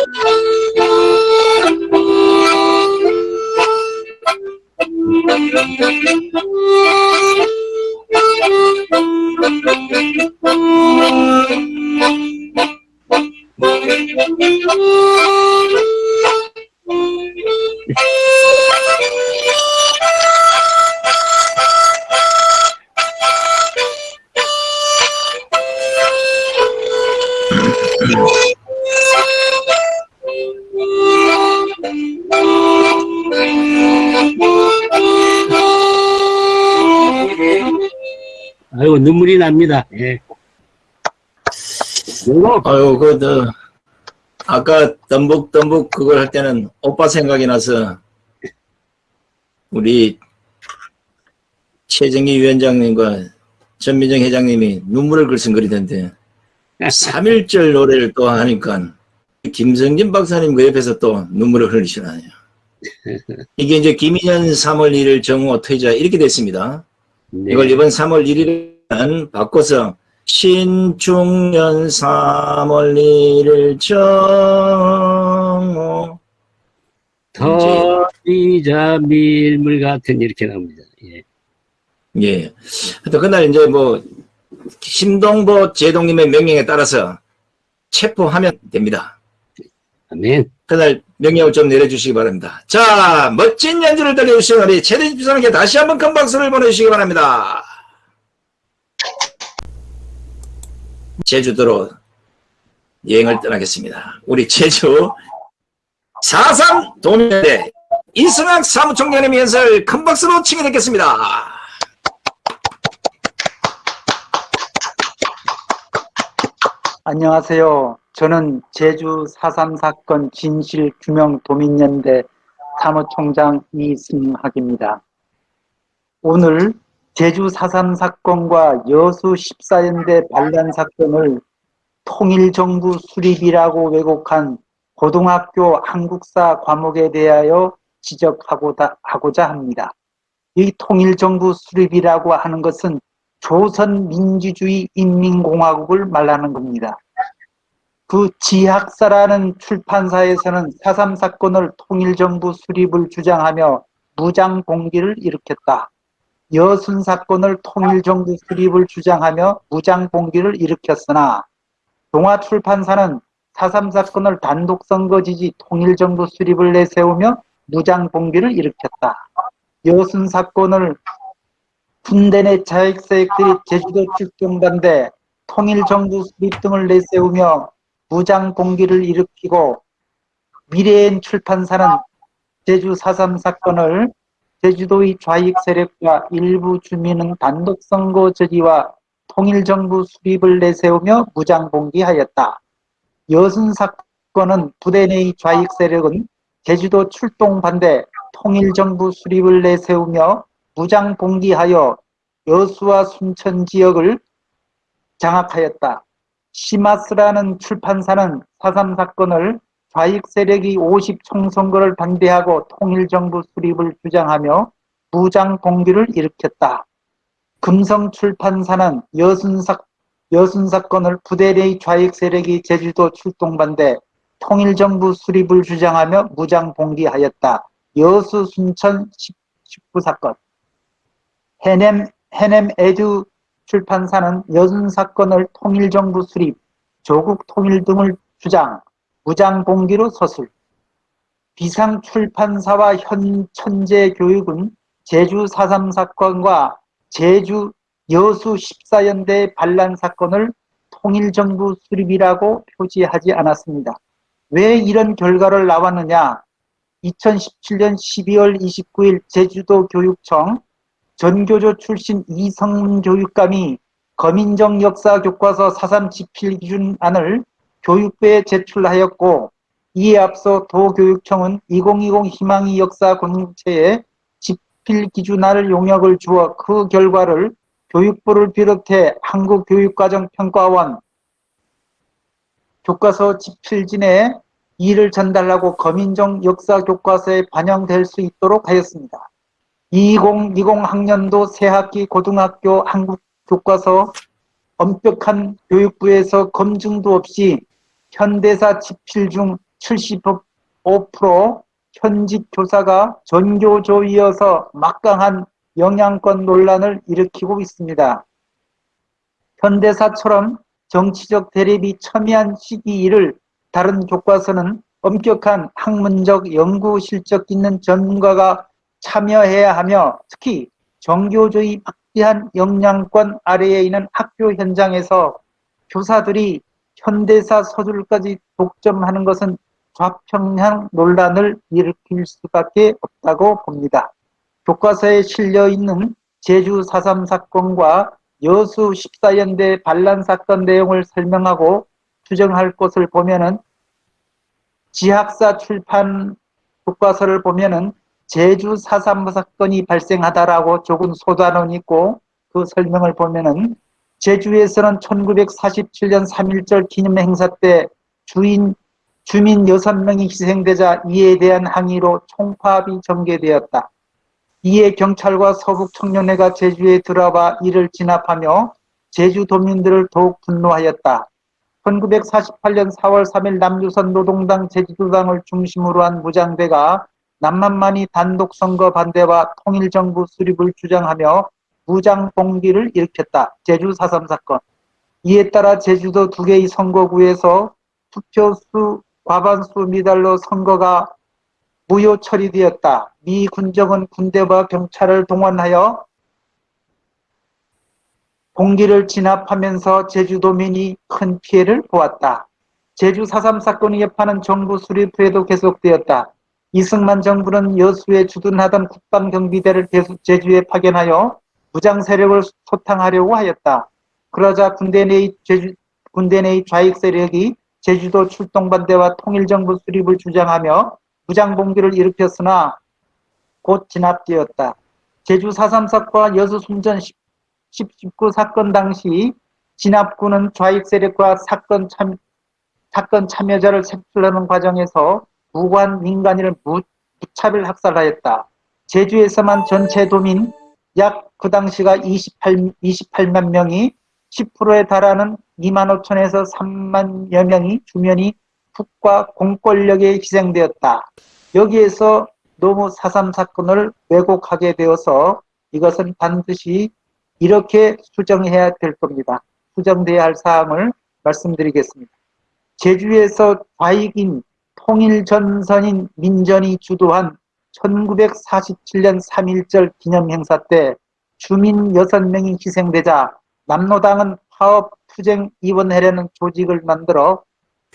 Oh, 아이고 눈물이 납니다. 예. 이거 아유, 그, 저, 아까 덤북덤북 그걸 할 때는 오빠 생각이 나서 우리 최정희 위원장님과 전민정 회장님이 눈물을 글썽거리던데 3.1절 노래를 또 하니까 김성진 박사님 그 옆에서 또 눈물을 흘리시나요. 이게 이제 김인현 3월 1일 정오 퇴자 이렇게 됐습니다. 네. 이걸 이번 3월 1일 은 바꿔서 신중년 3월 1일 정오 더리자 밀물 같은 이렇게 나옵니다. 예. 예. 하여튼 그날 이제 뭐 심동보 제동님의 명령에 따라서 체포하면 됩니다. 아멘. 그날 명령을 좀 내려주시기 바랍니다. 자, 멋진 연주를 들려주신 우리 최대집 사람께 다시 한번 큰 박수를 보내주시기 바랍니다. 제주도로 여행을 떠나겠습니다. 우리 제주 4.3 도민대 이승학 사무총장님의 연설 큰 박수로 청해듣겠습니다. 안녕하세요. 저는 제주 4.3 사건 진실 규명 도민연대 사무총장 이승학입니다. 오늘 제주 4.3 사건과 여수 14연대 반란 사건을 통일정부 수립이라고 왜곡한 고등학교 한국사 과목에 대하여 지적하고자 하고자 합니다. 이 통일정부 수립이라고 하는 것은 조선민주주의 인민공화국을 말하는 겁니다. 그 지학사라는 출판사에서는 4.3 사건을 통일정부 수립을 주장하며 무장봉기를 일으켰다. 여순 사건을 통일정부 수립을 주장하며 무장봉기를 일으켰으나 동아출판사는 4.3 사건을 단독선거 지지 통일정부 수립을 내세우며 무장봉기를 일으켰다. 여순 사건을 군대 내 자익세력들이 제주도 출동반대 통일정부 수립 등을 내세우며 무장봉기를 일으키고 미래엔 출판사는 제주 4.3 사건을 제주도의 좌익 세력과 일부 주민은 단독선거 저지와 통일정부 수립을 내세우며 무장봉기하였다. 여순 사건은 부대 내의 좌익 세력은 제주도 출동 반대 통일정부 수립을 내세우며 무장봉기하여 여수와 순천 지역을 장악하였다. 시마스라는 출판사는 4.3 사건을 좌익 세력이 50 총선거를 반대하고 통일정부 수립을 주장하며 무장 봉기를 일으켰다. 금성 출판사는 여순사, 여순 사건을 부대 내의 좌익 세력이 제주도 출동 반대 통일정부 수립을 주장하며 무장 봉기하였다. 여수 순천 19 사건 해냄, 해냄 에듀 출판사는 여순 사건을 통일정부 수립, 조국 통일 등을 주장, 무장봉기로 서술. 비상 출판사와 현 천재 교육은 제주 4.3 사건과 제주 여수 14연대 반란 사건을 통일정부 수립이라고 표지하지 않았습니다. 왜 이런 결과를 나왔느냐? 2017년 12월 29일 제주도 교육청 전교조 출신 이성문 교육감이 거민정 역사 교과서 4.3 지필 기준안을 교육부에 제출하였고 이에 앞서 도교육청은 2020 희망이 역사 공동체에 지필 기준안을 용역을 주어 그 결과를 교육부를 비롯해 한국교육과정평가원 교과서 지필진에 이를 전달하고 거민정 역사 교과서에 반영될 수 있도록 하였습니다. 2020 학년도 새학기 고등학교 한국 교과서 엄격한 교육부에서 검증도 없이 현대사 지필 중 75% 현직 교사가 전교조이어서 막강한 영향권 논란을 일으키고 있습니다. 현대사처럼 정치적 대립이 첨예한 시기를 다른 교과서는 엄격한 학문적 연구 실적 있는 전문가가 참여해야 하며 특히 정교조의 막대한 영향권 아래에 있는 학교 현장에서 교사들이 현대사 서술까지 독점하는 것은 좌평향 논란을 일으킬 수밖에 없다고 봅니다. 교과서에 실려 있는 제주 4.3 사건과 여수 14연대 반란 사건 내용을 설명하고 추정할 것을 보면은 지학사 출판 교과서를 보면은 제주 4.3 사건이 발생하다라고 적은 소단원이 있고 그 설명을 보면은 제주에서는 1947년 3.1절 기념 행사 때 주인 주민 6명이 희생되자 이에 대한 항의로 총파업이 전개되었다. 이에 경찰과 서북 청년회가 제주에 들어와 이를 진압하며 제주도민들을 더욱 분노하였다. 1948년 4월 3일 남조선 노동당 제주도당을 중심으로 한 무장대가 남만만이 단독 선거 반대와 통일정부 수립을 주장하며 무장 봉기를 일으켰다. 제주 4.3 사건. 이에 따라 제주도 두 개의 선거구에서 투표수 과반수 미달로 선거가 무효 처리되었다. 미 군정은 군대와 경찰을 동원하여 공기를 진압하면서 제주도민이 큰 피해를 보았다. 제주 4.3 사건의 여파는 정부 수립 후에도 계속되었다. 이승만 정부는 여수에 주둔하던 국방경비대를 제주에 파견하여 무장 세력을 소탕하려고 하였다. 그러자 군대 내의 제주, 군대 내의 좌익 세력이 제주도 출동반대와 통일정부 수립을 주장하며 무장봉기를 일으켰으나 곧 진압되었다. 제주 4.3 사건과 여수 숨전 10, 19 사건 당시 진압군은 좌익 세력과 사건 참, 사건 참여자를 색출하는 과정에서 무관 민간인을 무, 무차별 학살하였다. 제주에서만 전체 도민 약 그 당시가 28, 28만 명이 10%에 달하는 2만 5천에서 3만여 명이 주면이 국가 공권력에 희생되었다. 여기에서 너무 4.3 사건을 왜곡하게 되어서 이것은 반드시 이렇게 수정해야 될 겁니다. 수정돼야 할 사항을 말씀드리겠습니다. 제주에서 좌익인 통일전선인 민전이 주도한 1947년 3.1절 기념행사 때 주민 6명이 희생되자 남로당은 파업 투쟁 입원하려는 조직을 만들어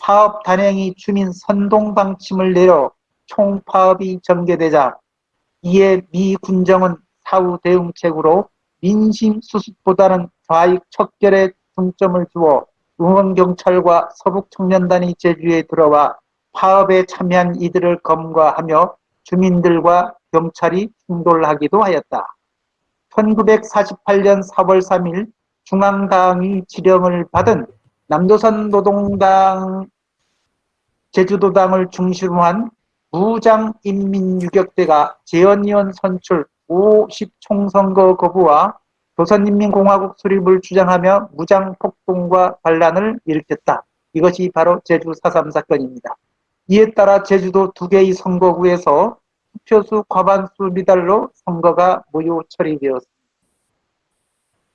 파업 단행이 주민 선동 방침을 내려 총파업이 전개되자 이에 미 군정은 사후 대응책으로 민심 수습보다는 좌익 척결에 중점을 두어 응원경찰과 서북청년단이 제주에 들어와 파업에 참여한 이들을 검거하며 주민들과 경찰이 충돌하기도 하였다. 1948년 4월 3일 중앙당이 지령을 받은 남도선 노동당 제주도당을 중심으로 한 무장인민유격대가 재헌위원 선출 50총선거 거부와 조선인민공화국 수립을 주장하며 무장폭동과 반란을 일으켰다. 이것이 바로 제주 4.3 사건입니다. 이에 따라 제주도 두 개의 선거구에서 투표수 과반수 미달로 선거가 무효 처리되었습니다.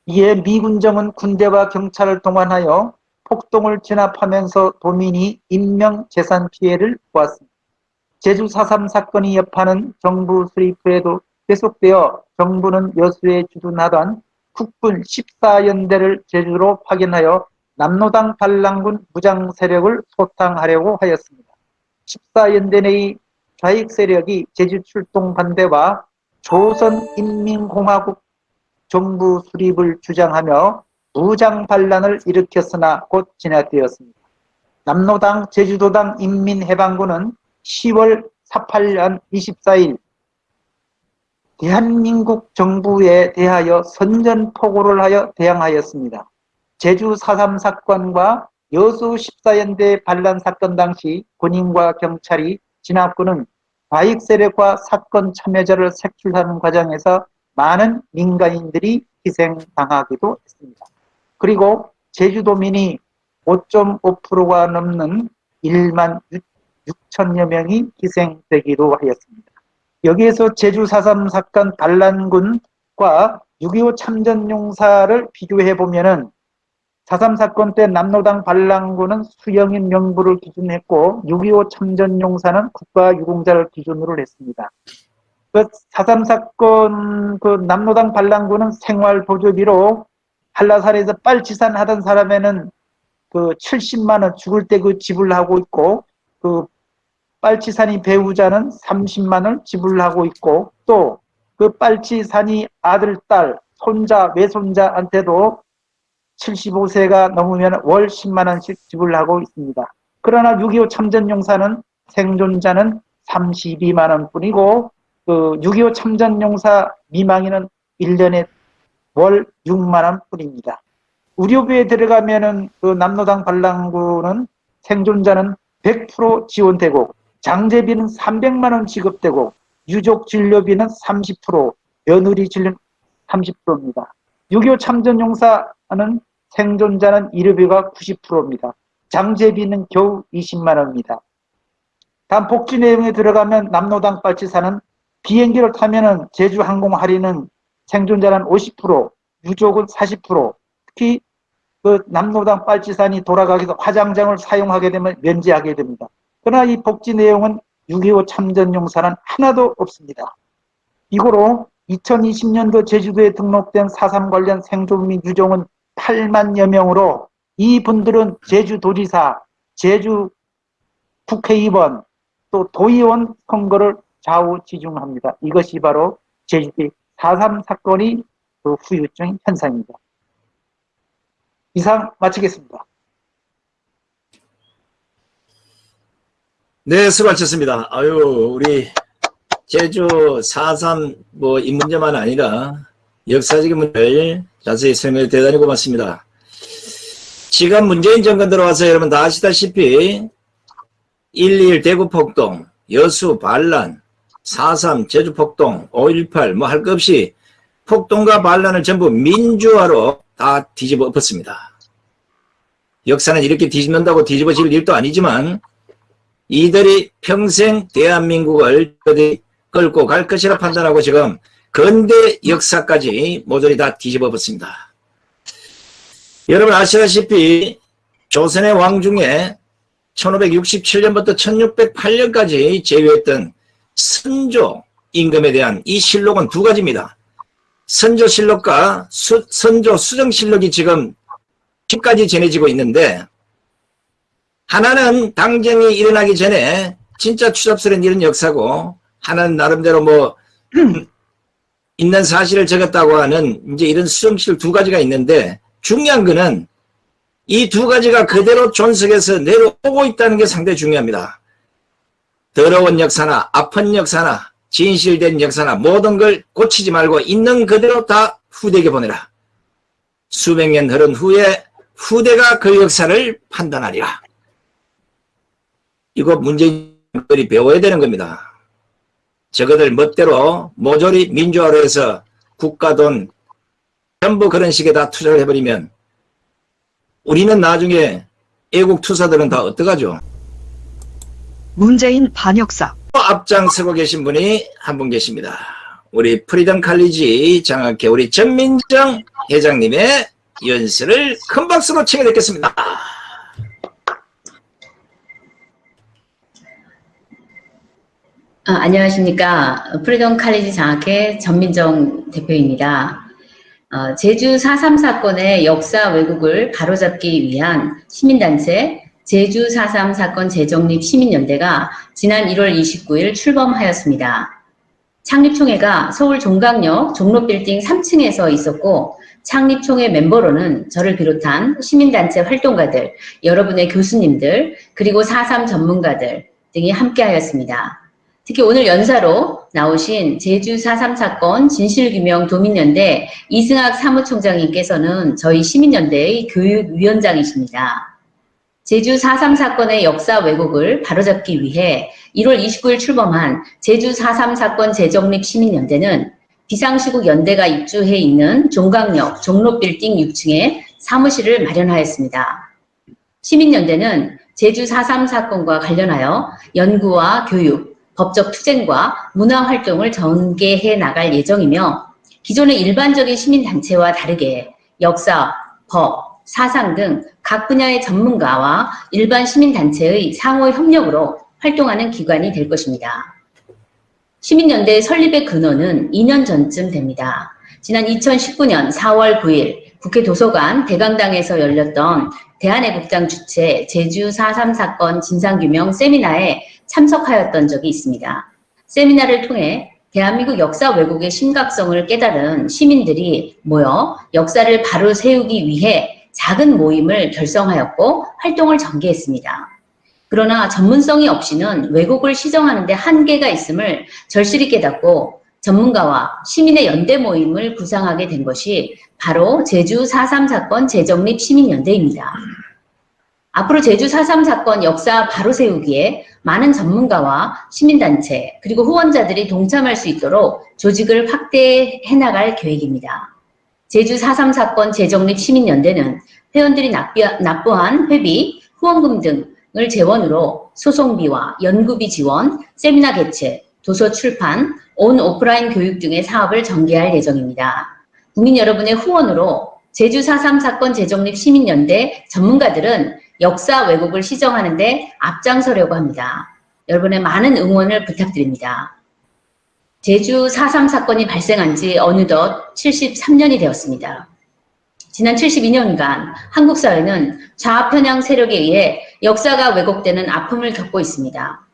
이에 미 군정은 군대와 경찰을 동원하여 폭동을 진압하면서 도민이 인명 재산 피해를 보았습니다. 제주 4.3 사건이 여파는 정부 수립 후에도 계속되어 정부는 여수에 주둔하던 국군 14연대를 제주로 파견하여 남로당 반란군 무장 세력을 소탕하려고 하였습니다. 14연대 내의 좌익 세력이 제주 출동 반대와 조선인민공화국 정부 수립을 주장하며 무장 반란을 일으켰으나 곧 진압되었습니다. 남로당 제주도당 인민해방군은 10월 18년 24일 대한민국 정부에 대하여 선전포고를 하여 대항하였습니다. 제주 4.3 사건과 여수 14연대 반란 사건 당시 군인과 경찰이 진압군은 과익 세력과 사건 참여자를 색출하는 과정에서 많은 민간인들이 희생당하기도 했습니다. 그리고 제주도민이 5.5%가 넘는 1만 6천여 명이 희생되기도 하였습니다. 여기에서 제주 4.3 사건 반란군 과 6.25 참전용사를 비교해 보면 은 4.3 사건 때 남로당 반란군은 수영인 명부를 기준했고 6.25 참전 용사는 국가유공자를 기준으로 했습니다. 그4.3 사건 그 남로당 반란군은 생활보조비로 한라산에서 빨치산 하던 사람에는 그 70만 원 죽을 때 그 지불하고 있고 그 빨치산이 배우자는 30만 원 지불하고 있고 또 그 빨치산이 아들, 딸, 손자, 외손자한테도 75세가 넘으면 월 10만 원씩 지불하고 있습니다. 그러나 6.25 참전용사는 생존자는 32만 원 뿐이고 그 6.25 참전용사 미망인은 1년에 월 6만 원 뿐입니다. 의료비에 들어가면은 그 남로당 반란군은 생존자는 100% 지원되고 장제비는 300만 원 지급되고 유족 진료비는 30% 며느리 진료 30%입니다. 6.25 참전용사 는 생존자는 의료비가 90%입니다. 장제비는 겨우 20만 원입니다. 다음 복지 내용에 들어가면 남로당 빨치산은 비행기를 타면은 제주 항공 할인은 생존자는 50%, 유족은 40%, 특히 그 남로당 빨치산이 돌아가기 도 화장장을 사용하게 되면 면제하게 됩니다. 그러나 이 복지 내용은 6.25 참전용사는 하나도 없습니다. 이고로 2020년도 제주도에 등록된 4.3 관련 생존 및 유족은 8만여 명으로 이분들은 제주도지사, 제주 국회의원, 또 도의원 선거를 좌우지중합니다. 이것이 바로 제주도의 4.3 사건이 그 후유증 현상입니다. 이상 마치겠습니다. 네, 수고 하셨습니다. 아유, 우리 제주 4.3 뭐 이 문제만 아니라 역사적인 문제를 자세히 설명해 대단히 고맙습니다. 지금 문재인 정권 들어와서 여러분 다 아시다시피 1.1 대구 폭동, 여수 반란, 4.3 제주 폭동, 5.18 뭐 할 것 없이 폭동과 반란을 전부 민주화로 다 뒤집어 엎었습니다. 역사는 이렇게 뒤집는다고 뒤집어질 일도 아니지만 이들이 평생 대한민국을 끌고 갈 것이라 판단하고 지금 근대 역사까지 모조리 다 뒤집어 엎었습니다. 여러분 아시다시피 조선의 왕 중에 1567년부터 1608년까지 제위했던 선조 임금에 대한 이 실록은 두 가지입니다. 선조 실록과 수, 선조 수정 실록이 지금 10까지 전해지고 있는데 하나는 당정이 일어나기 전에 진짜 추잡스러운 이런 역사고 하나는 나름대로 뭐 있는 사실을 적었다고 하는 이제 이런 수정실 두 가지가 있는데 중요한 거는 이 두 가지가 그대로 존속해서 내려오고 있다는 게 상당히 중요합니다. 더러운 역사나 아픈 역사나 진실된 역사나 모든 걸 고치지 말고 있는 그대로 다 후대에게 보내라. 수백 년 흐른 후에 후대가 그 역사를 판단하리라. 이거 문재인들이 배워야 되는 겁니다. 저거들 멋대로 모조리 민주화로 해서 국가 돈 전부 그런 식에 다 투자를 해버리면 우리는 나중에 애국 투사들은 다 어떡하죠? 문재인 반역사 앞장서고 계신 분이 한 분 계십니다. 우리 프리덤 칼리지 장학회 우리 전민정 회장님의 연설을 큰 박수로 청해 듣겠습니다. 아, 안녕하십니까. 프리덤 칼리지 장학회 전민정 대표입니다. 어, 제주 4.3 사건의 역사 왜곡을 바로잡기 위한 시민단체 제주 4.3 사건 재정립 시민연대가 지난 1월 29일 출범하였습니다. 창립총회가 서울 종강역 종로빌딩 3층에서 있었고 창립총회 멤버로는 저를 비롯한 시민단체 활동가들, 여러분의 교수님들, 그리고 4.3 전문가들 등이 함께하였습니다. 특히 오늘 연사로 나오신 제주 4.3 사건 진실규명 도민연대 이승학 사무총장님께서는 저희 시민연대의 교육위원장이십니다. 제주 4.3 사건의 역사 왜곡을 바로잡기 위해 1월 29일 출범한 제주 4.3 사건 재정립 시민연대는 비상시국 연대가 입주해 있는 종강역 종로빌딩 6층에 사무실을 마련하였습니다. 시민연대는 제주 4.3 사건과 관련하여 연구와 교육, 법적 투쟁과 문화활동을 전개해 나갈 예정이며 기존의 일반적인 시민단체와 다르게 역사, 법, 사상 등 각 분야의 전문가와 일반 시민단체의 상호 협력으로 활동하는 기관이 될 것입니다. 시민연대 설립의 근원은 2년 전쯤 됩니다. 지난 2019년 4월 9일 국회 도서관 대강당에서 열렸던 대한애국당 주최 제주 4.3 사건 진상규명 세미나에 참석하였던 적이 있습니다. 세미나를 통해 대한민국 역사 왜곡의 심각성을 깨달은 시민들이 모여 역사를 바로 세우기 위해 작은 모임을 결성하였고 활동을 전개했습니다. 그러나 전문성이 없이는 왜곡을 시정하는 데 한계가 있음을 절실히 깨닫고 전문가와 시민의 연대 모임을 구상하게 된 것이 바로 제주 4.3 사건 재정립 시민연대입니다. 앞으로 제주 4.3 사건 역사 바로 세우기에 많은 전문가와 시민단체 그리고 후원자들이 동참할 수 있도록 조직을 확대해 나갈 계획입니다. 제주 4.3 사건 재정립 시민연대는 회원들이 납부 한 회비, 후원금 등을 재원으로 소송비와 연구비 지원, 세미나 개최, 도서 출판, 온 오프라인 교육 등의 사업을 전개할 예정입니다. 국민 여러분의 후원으로 제주 4.3 사건 재정립 시민연대 전문가들은 역사 왜곡을 시정하는 데 앞장서려고 합니다. 여러분의 많은 응원을 부탁드립니다. 제주 4.3 사건이 발생한 지 어느덧 73년이 되었습니다. 지난 72년간 한국 사회는 좌편향 세력에 의해 역사가 왜곡되는 아픔을 겪고 있습니다.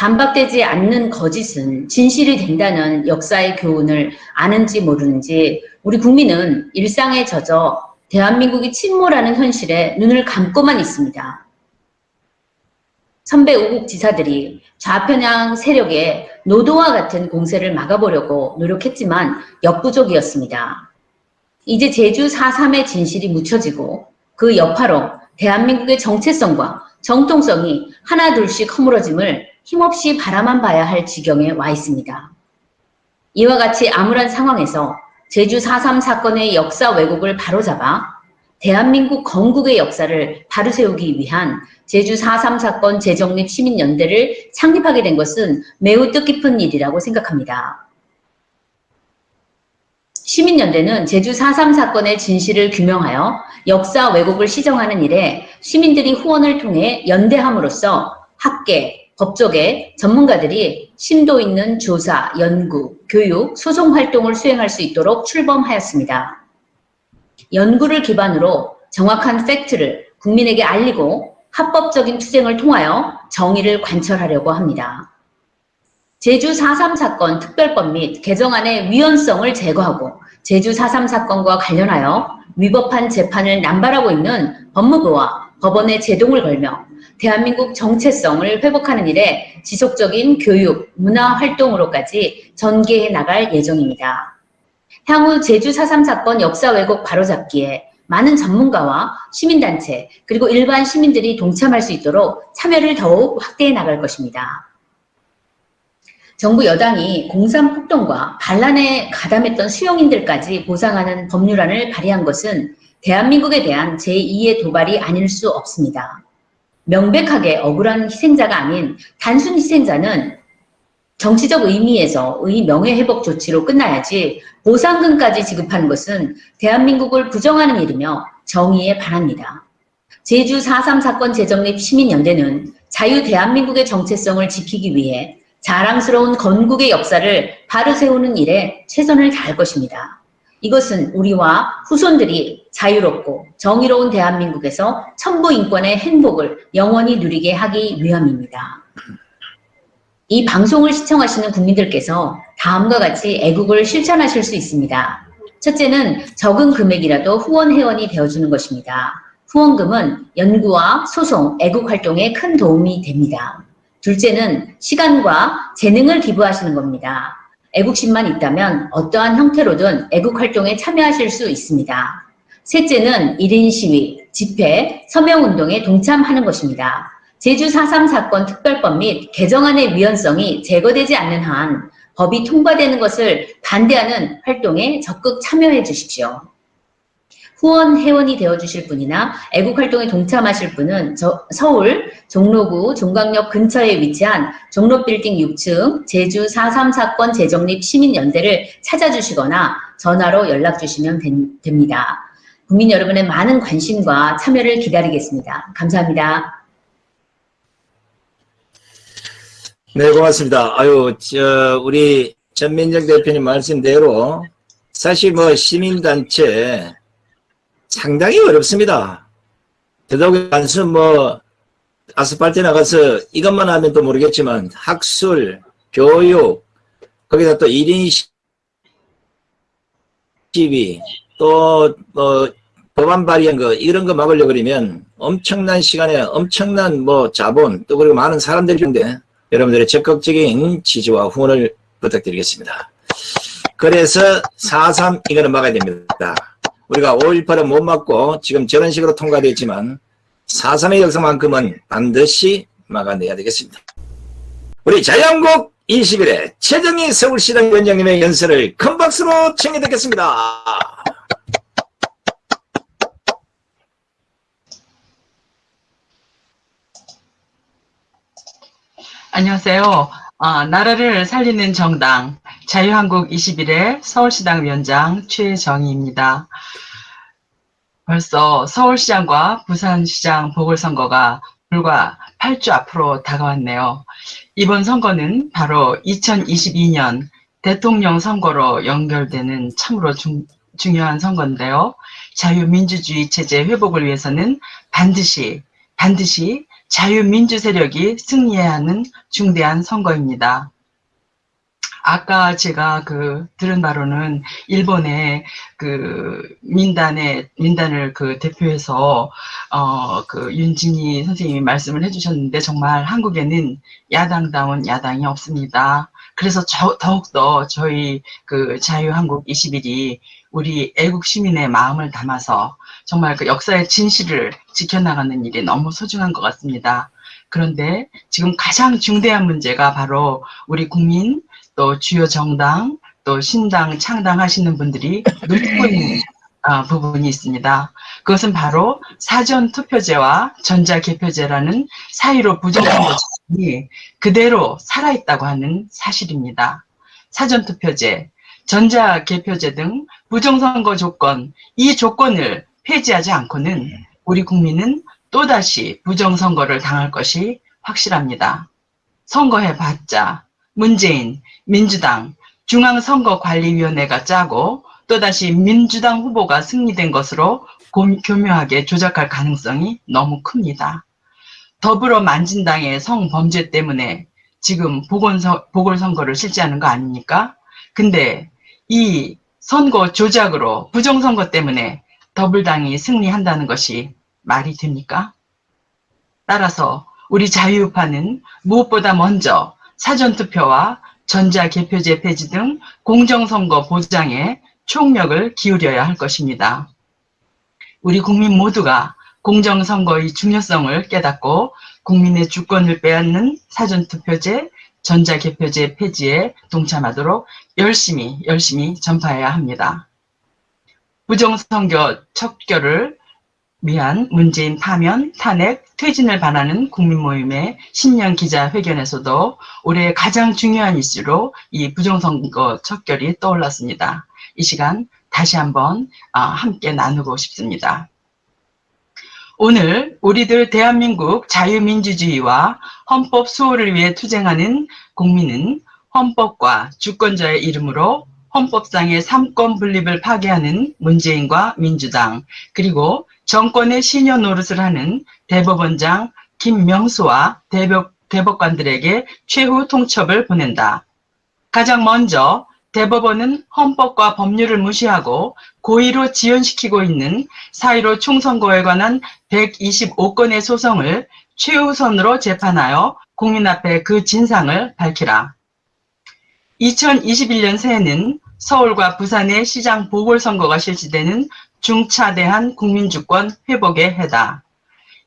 반박되지 않는 거짓은 진실이 된다는 역사의 교훈을 아는지 모르는지 우리 국민은 일상에 젖어 대한민국이 침몰하는 현실에 눈을 감고만 있습니다. 선배 우국 지사들이 좌편향 세력의 노도와 같은 공세를 막아보려고 노력했지만 역부족이었습니다. 이제 제주 4.3의 진실이 묻혀지고 그 여파로 대한민국의 정체성과 정통성이 하나둘씩 허물어짐을 힘없이 바라만 봐야 할 지경에 와 있습니다. 이와 같이 암울한 상황에서 제주 4.3 사건의 역사 왜곡을 바로잡아 대한민국 건국의 역사를 바로 세우기 위한 제주 4.3 사건 재정립 시민연대를 창립하게 된 것은 매우 뜻깊은 일이라고 생각합니다. 시민연대는 제주 4.3 사건의 진실을 규명하여 역사 왜곡을 시정하는 일에 시민들이 후원을 통해 연대함으로써 학계, 법조계, 전문가들이 심도 있는 조사, 연구, 교육, 소송 활동을 수행할 수 있도록 출범하였습니다. 연구를 기반으로 정확한 팩트를 국민에게 알리고 합법적인 투쟁을 통하여 정의를 관철하려고 합니다. 제주 4.3 사건 특별법 및 개정안의 위헌성을 제거하고 제주 4.3 사건과 관련하여 위법한 재판을 남발하고 있는 법무부와 법원에 제동을 걸며 대한민국 정체성을 회복하는 일에 지속적인 교육, 문화 활동으로까지 전개해 나갈 예정입니다. 향후 제주 4.3 사건 역사 왜곡 바로잡기에 많은 전문가와 시민단체 그리고 일반 시민들이 동참할 수 있도록 참여를 더욱 확대해 나갈 것입니다. 정부 여당이 공산 폭동과 반란에 가담했던 수용인들까지 보상하는 법률안을 발의한 것은 대한민국에 대한 제2의 도발이 아닐 수 없습니다. 명백하게 억울한 희생자가 아닌 단순 희생자는 정치적 의미에서 의 명예회복 조치로 끝나야지 보상금까지 지급하는 것은 대한민국을 부정하는 일이며 정의에 반합니다. 제주 4.3 사건 재정립 시민연대는 자유 대한민국의 정체성을 지키기 위해 자랑스러운 건국의 역사를 바로 세우는 일에 최선을 다할 것입니다. 이것은 우리와 후손들이 자유롭고 정의로운 대한민국에서 천부 인권의 행복을 영원히 누리게 하기 위함입니다. 이 방송을 시청하시는 국민들께서 다음과 같이 애국을 실천하실 수 있습니다. 첫째는 적은 금액이라도 후원 회원이 되어주는 것입니다. 후원금은 연구와 소송, 애국 활동에 큰 도움이 됩니다. 둘째는 시간과 재능을 기부하시는 겁니다. 애국심만 있다면 어떠한 형태로든 애국 활동에 참여하실 수 있습니다. 셋째는 1인 시위, 집회, 서명운동에 동참하는 것입니다. 제주 4.3 사건 특별법 및 개정안의 위헌성이 제거되지 않는 한 법이 통과되는 것을 반대하는 활동에 적극 참여해 주십시오. 후원 회원이 되어주실 분이나 애국활동에 동참하실 분은 저- 서울 종로구 종강역 근처에 위치한 종로빌딩 6층 제주 4.3 사건 재정립 시민연대를 찾아주시거나 전화로 연락 주시면 된- 됩니다. 국민 여러분의 많은 관심과 참여를 기다리겠습니다. 감사합니다. 네, 고맙습니다. 아유, 저, 우리 전민정 대표님 말씀대로 사실 뭐 시민단체 상당히 어렵습니다. 더더욱 단순 뭐 아스팔트 나가서 이것만 하면 또 모르겠지만 학술, 교육, 거기다 또 1인 시위, 또뭐 법안 발의한 거 이런 거 막으려고 그러면 엄청난 시간에 엄청난 뭐 자본 또 그리고 많은 사람들이 있는데 여러분들의 적극적인 지지와 후원을 부탁드리겠습니다. 그래서 4.3 이거는 막아야 됩니다. 우리가 5.18은 못 막고 지금 저런 식으로 통과됐지만 4.3의 역사만큼은 반드시 막아내야 되겠습니다. 우리 자유한국 20일에 최정희 서울시당 위원장님의 연설을 큰 박수로 청해 듣겠습니다. 안녕하세요. 아, 나라를 살리는 정당 자유한국 21의 서울시당 위원장 최정희입니다. 벌써 서울시장과 부산시장 보궐선거가 불과 8주 앞으로 다가왔네요. 이번 선거는 바로 2022년 대통령 선거로 연결되는 참으로 중, 중요한 선거인데요. 자유민주주의 체제 회복을 위해서는 반드시 반드시 자유민주 세력이 승리해야 하는 중대한 선거입니다. 아까 제가 그 들은 바로는 일본의 그 민단의 민단을 그 대표해서 어 그 윤진희 선생님이 말씀을 해주셨는데 정말 한국에는 야당다운 야당이 없습니다. 그래서 저, 더욱더 저희 그 자유한국 21이 우리 애국 시민의 마음을 담아서 정말 그 역사의 진실을 지켜나가는 일이 너무 소중한 것 같습니다. 그런데 지금 가장 중대한 문제가 바로 우리 국민 또 주요 정당 또 신당 창당하시는 분들이 놓치고 있는 아, 부분이 있습니다. 그것은 바로 사전투표제와 전자개표제라는 사이로 부정선거 제이 그대로 살아있다고 하는 사실입니다. 사전투표제, 전자개표제 등 부정선거 조건, 이 조건을 폐지하지 않고는 우리 국민은 또다시 부정선거를 당할 것이 확실합니다. 선거해봤자 문재인, 민주당, 중앙선거관리위원회가 짜고 또다시 민주당 후보가 승리된 것으로 교묘하게 조작할 가능성이 너무 큽니다. 더불어 만진당의 성범죄 때문에 지금 보건서, 보궐선거를 실시하는 거 아닙니까? 근데 이 선거 조작으로 부정선거 때문에 더불당이 승리한다는 것이 말이 됩니까? 따라서 우리 자유우파는 무엇보다 먼저 사전투표와 전자개표제 폐지 등 공정선거 보장에 총력을 기울여야 할 것입니다. 우리 국민 모두가 공정선거의 중요성을 깨닫고 국민의 주권을 빼앗는 사전투표제, 전자개표제 폐지에 동참하도록 열심히 열심히 전파해야 합니다. 부정선거 척결을 위한 문재인 파면, 탄핵, 퇴진을 바라는 국민모임의 신년 기자회견에서도 올해 가장 중요한 이슈로 이 부정선거 척결이 떠올랐습니다. 이 시간 다시 한번 함께 나누고 싶습니다. 오늘 우리들 대한민국 자유민주주의와 헌법 수호를 위해 투쟁하는 국민은 헌법과 주권자의 이름으로 헌법상의 삼권 분립을 파괴하는 문재인과 민주당 그리고 정권의 시녀 노릇을 하는 대법원장 김명수와 대법, 대법관들에게 최후 통첩을 보낸다. 가장 먼저 대법원은 헌법과 법률을 무시하고 고의로 지연시키고 있는 4.15 총선거에 관한 125건의 소송을 최우선으로 재판하여 국민 앞에 그 진상을 밝히라. 2021년 새해는 서울과 부산의 시장 보궐선거가 실시되는 중차대한 국민주권 회복의 해다.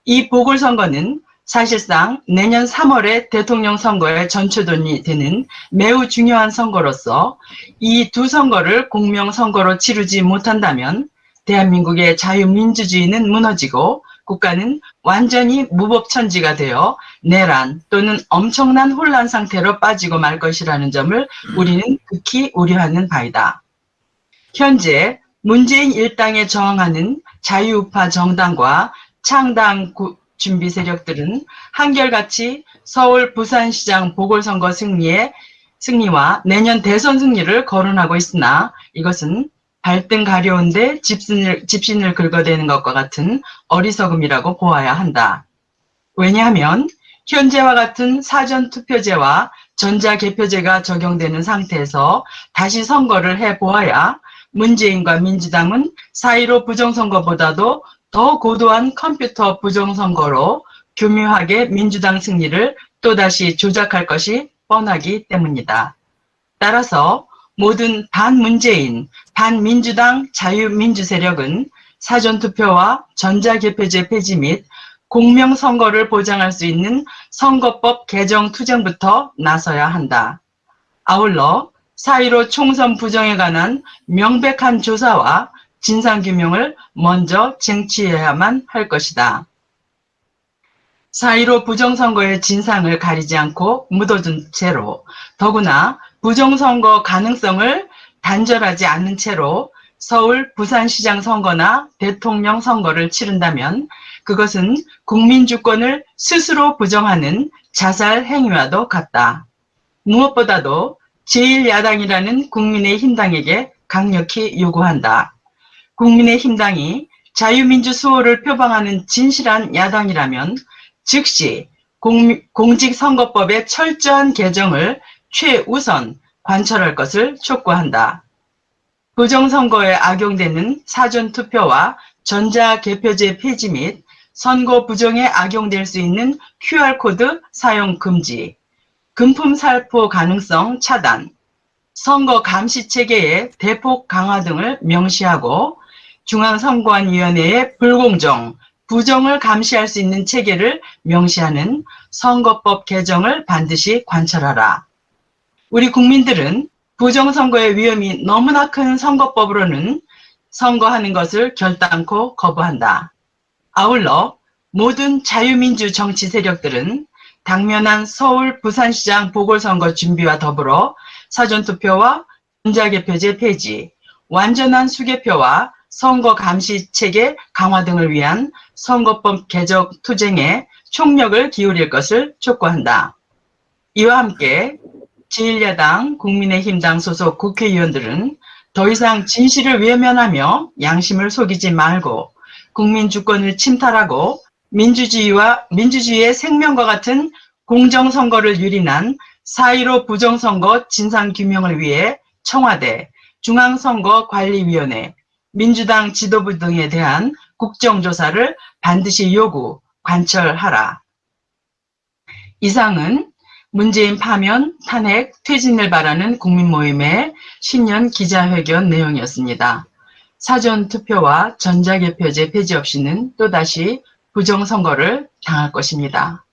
이 보궐선거는 사실상 내년 3월에 대통령 선거의 전초돈이 되는 매우 중요한 선거로서 이 두 선거를 공명선거로 치르지 못한다면 대한민국의 자유민주주의는 무너지고 국가는 완전히 무법천지가 되어 내란 또는 엄청난 혼란 상태로 빠지고 말 것이라는 점을 우리는 극히 우려하는 바이다. 현재 문재인 일당에 저항하는 자유우파 정당과 창당 구- 준비 세력들은 한결같이 서울 부산시장 보궐선거 승리에 승리와 내년 대선 승리를 거론하고 있으나 이것은 발등 가려운데 집신을, 집신을 긁어대는 것과 같은 어리석음이라고 보아야 한다. 왜냐하면 현재와 같은 사전투표제와 전자개표제가 적용되는 상태에서 다시 선거를 해보아야 문재인과 민주당은 4.15 부정선거보다도 더 고도한 컴퓨터 부정선거로 교묘하게 민주당 승리를 또다시 조작할 것이 뻔하기 때문이다. 따라서 모든 반문재인, 반민주당 자유민주 세력은 사전투표와 전자개표제 폐지 및 공명선거를 보장할 수 있는 선거법 개정 투쟁부터 나서야 한다. 아울러 4.15 총선 부정에 관한 명백한 조사와 진상규명을 먼저 쟁취해야만 할 것이다. 4.15 부정선거의 진상을 가리지 않고 묻어둔 채로 더구나 부정선거 가능성을 단절하지 않는 채로 서울 부산시장 선거나 대통령 선거를 치른다면 그것은 국민 주권을 스스로 부정하는 자살 행위와도 같다. 무엇보다도 제1야당이라는 국민의힘당에게 강력히 요구한다. 국민의힘당이 자유민주 수호를 표방하는 진실한 야당이라면 즉시 공, 공직선거법의 철저한 개정을 최우선 관철할 것을 촉구한다. 부정선거에 악용되는 사전투표와 전자개표제 폐지 및 선거 부정에 악용될 수 있는 QR코드 사용 금지, 금품 살포 가능성 차단, 선거 감시 체계의 대폭 강화 등을 명시하고 중앙선거안위원회의 불공정, 부정을 감시할 수 있는 체계를 명시하는 선거법 개정을 반드시 관철하라. 우리 국민들은 부정선거의 위험이 너무나 큰 선거법으로는 선거하는 것을 결단코 거부한다. 아울러 모든 자유민주 정치 세력들은 당면한 서울 부산시장 보궐선거 준비와 더불어 사전투표와 전자개표제 폐지, 완전한 수개표와 선거 감시 체계 강화 등을 위한 선거법 개정 투쟁에 총력을 기울일 것을 촉구한다. 이와 함께 제1야당 국민의힘당 소속 국회의원들은 더 이상 진실을 외면하며 양심을 속이지 말고 국민 주권을 침탈하고 민주주의와 민주주의의 생명과 같은 공정선거를 유린한 4.15 부정선거 진상규명을 위해 청와대, 중앙선거관리위원회, 민주당 지도부 등에 대한 국정조사를 반드시 요구, 관철하라. 이상은 문재인 파면, 탄핵, 퇴진을 바라는 국민모임의 신년 기자회견 내용이었습니다. 사전투표와 전자개표제 폐지 없이는 또다시 부정선거를 당할 것입니다.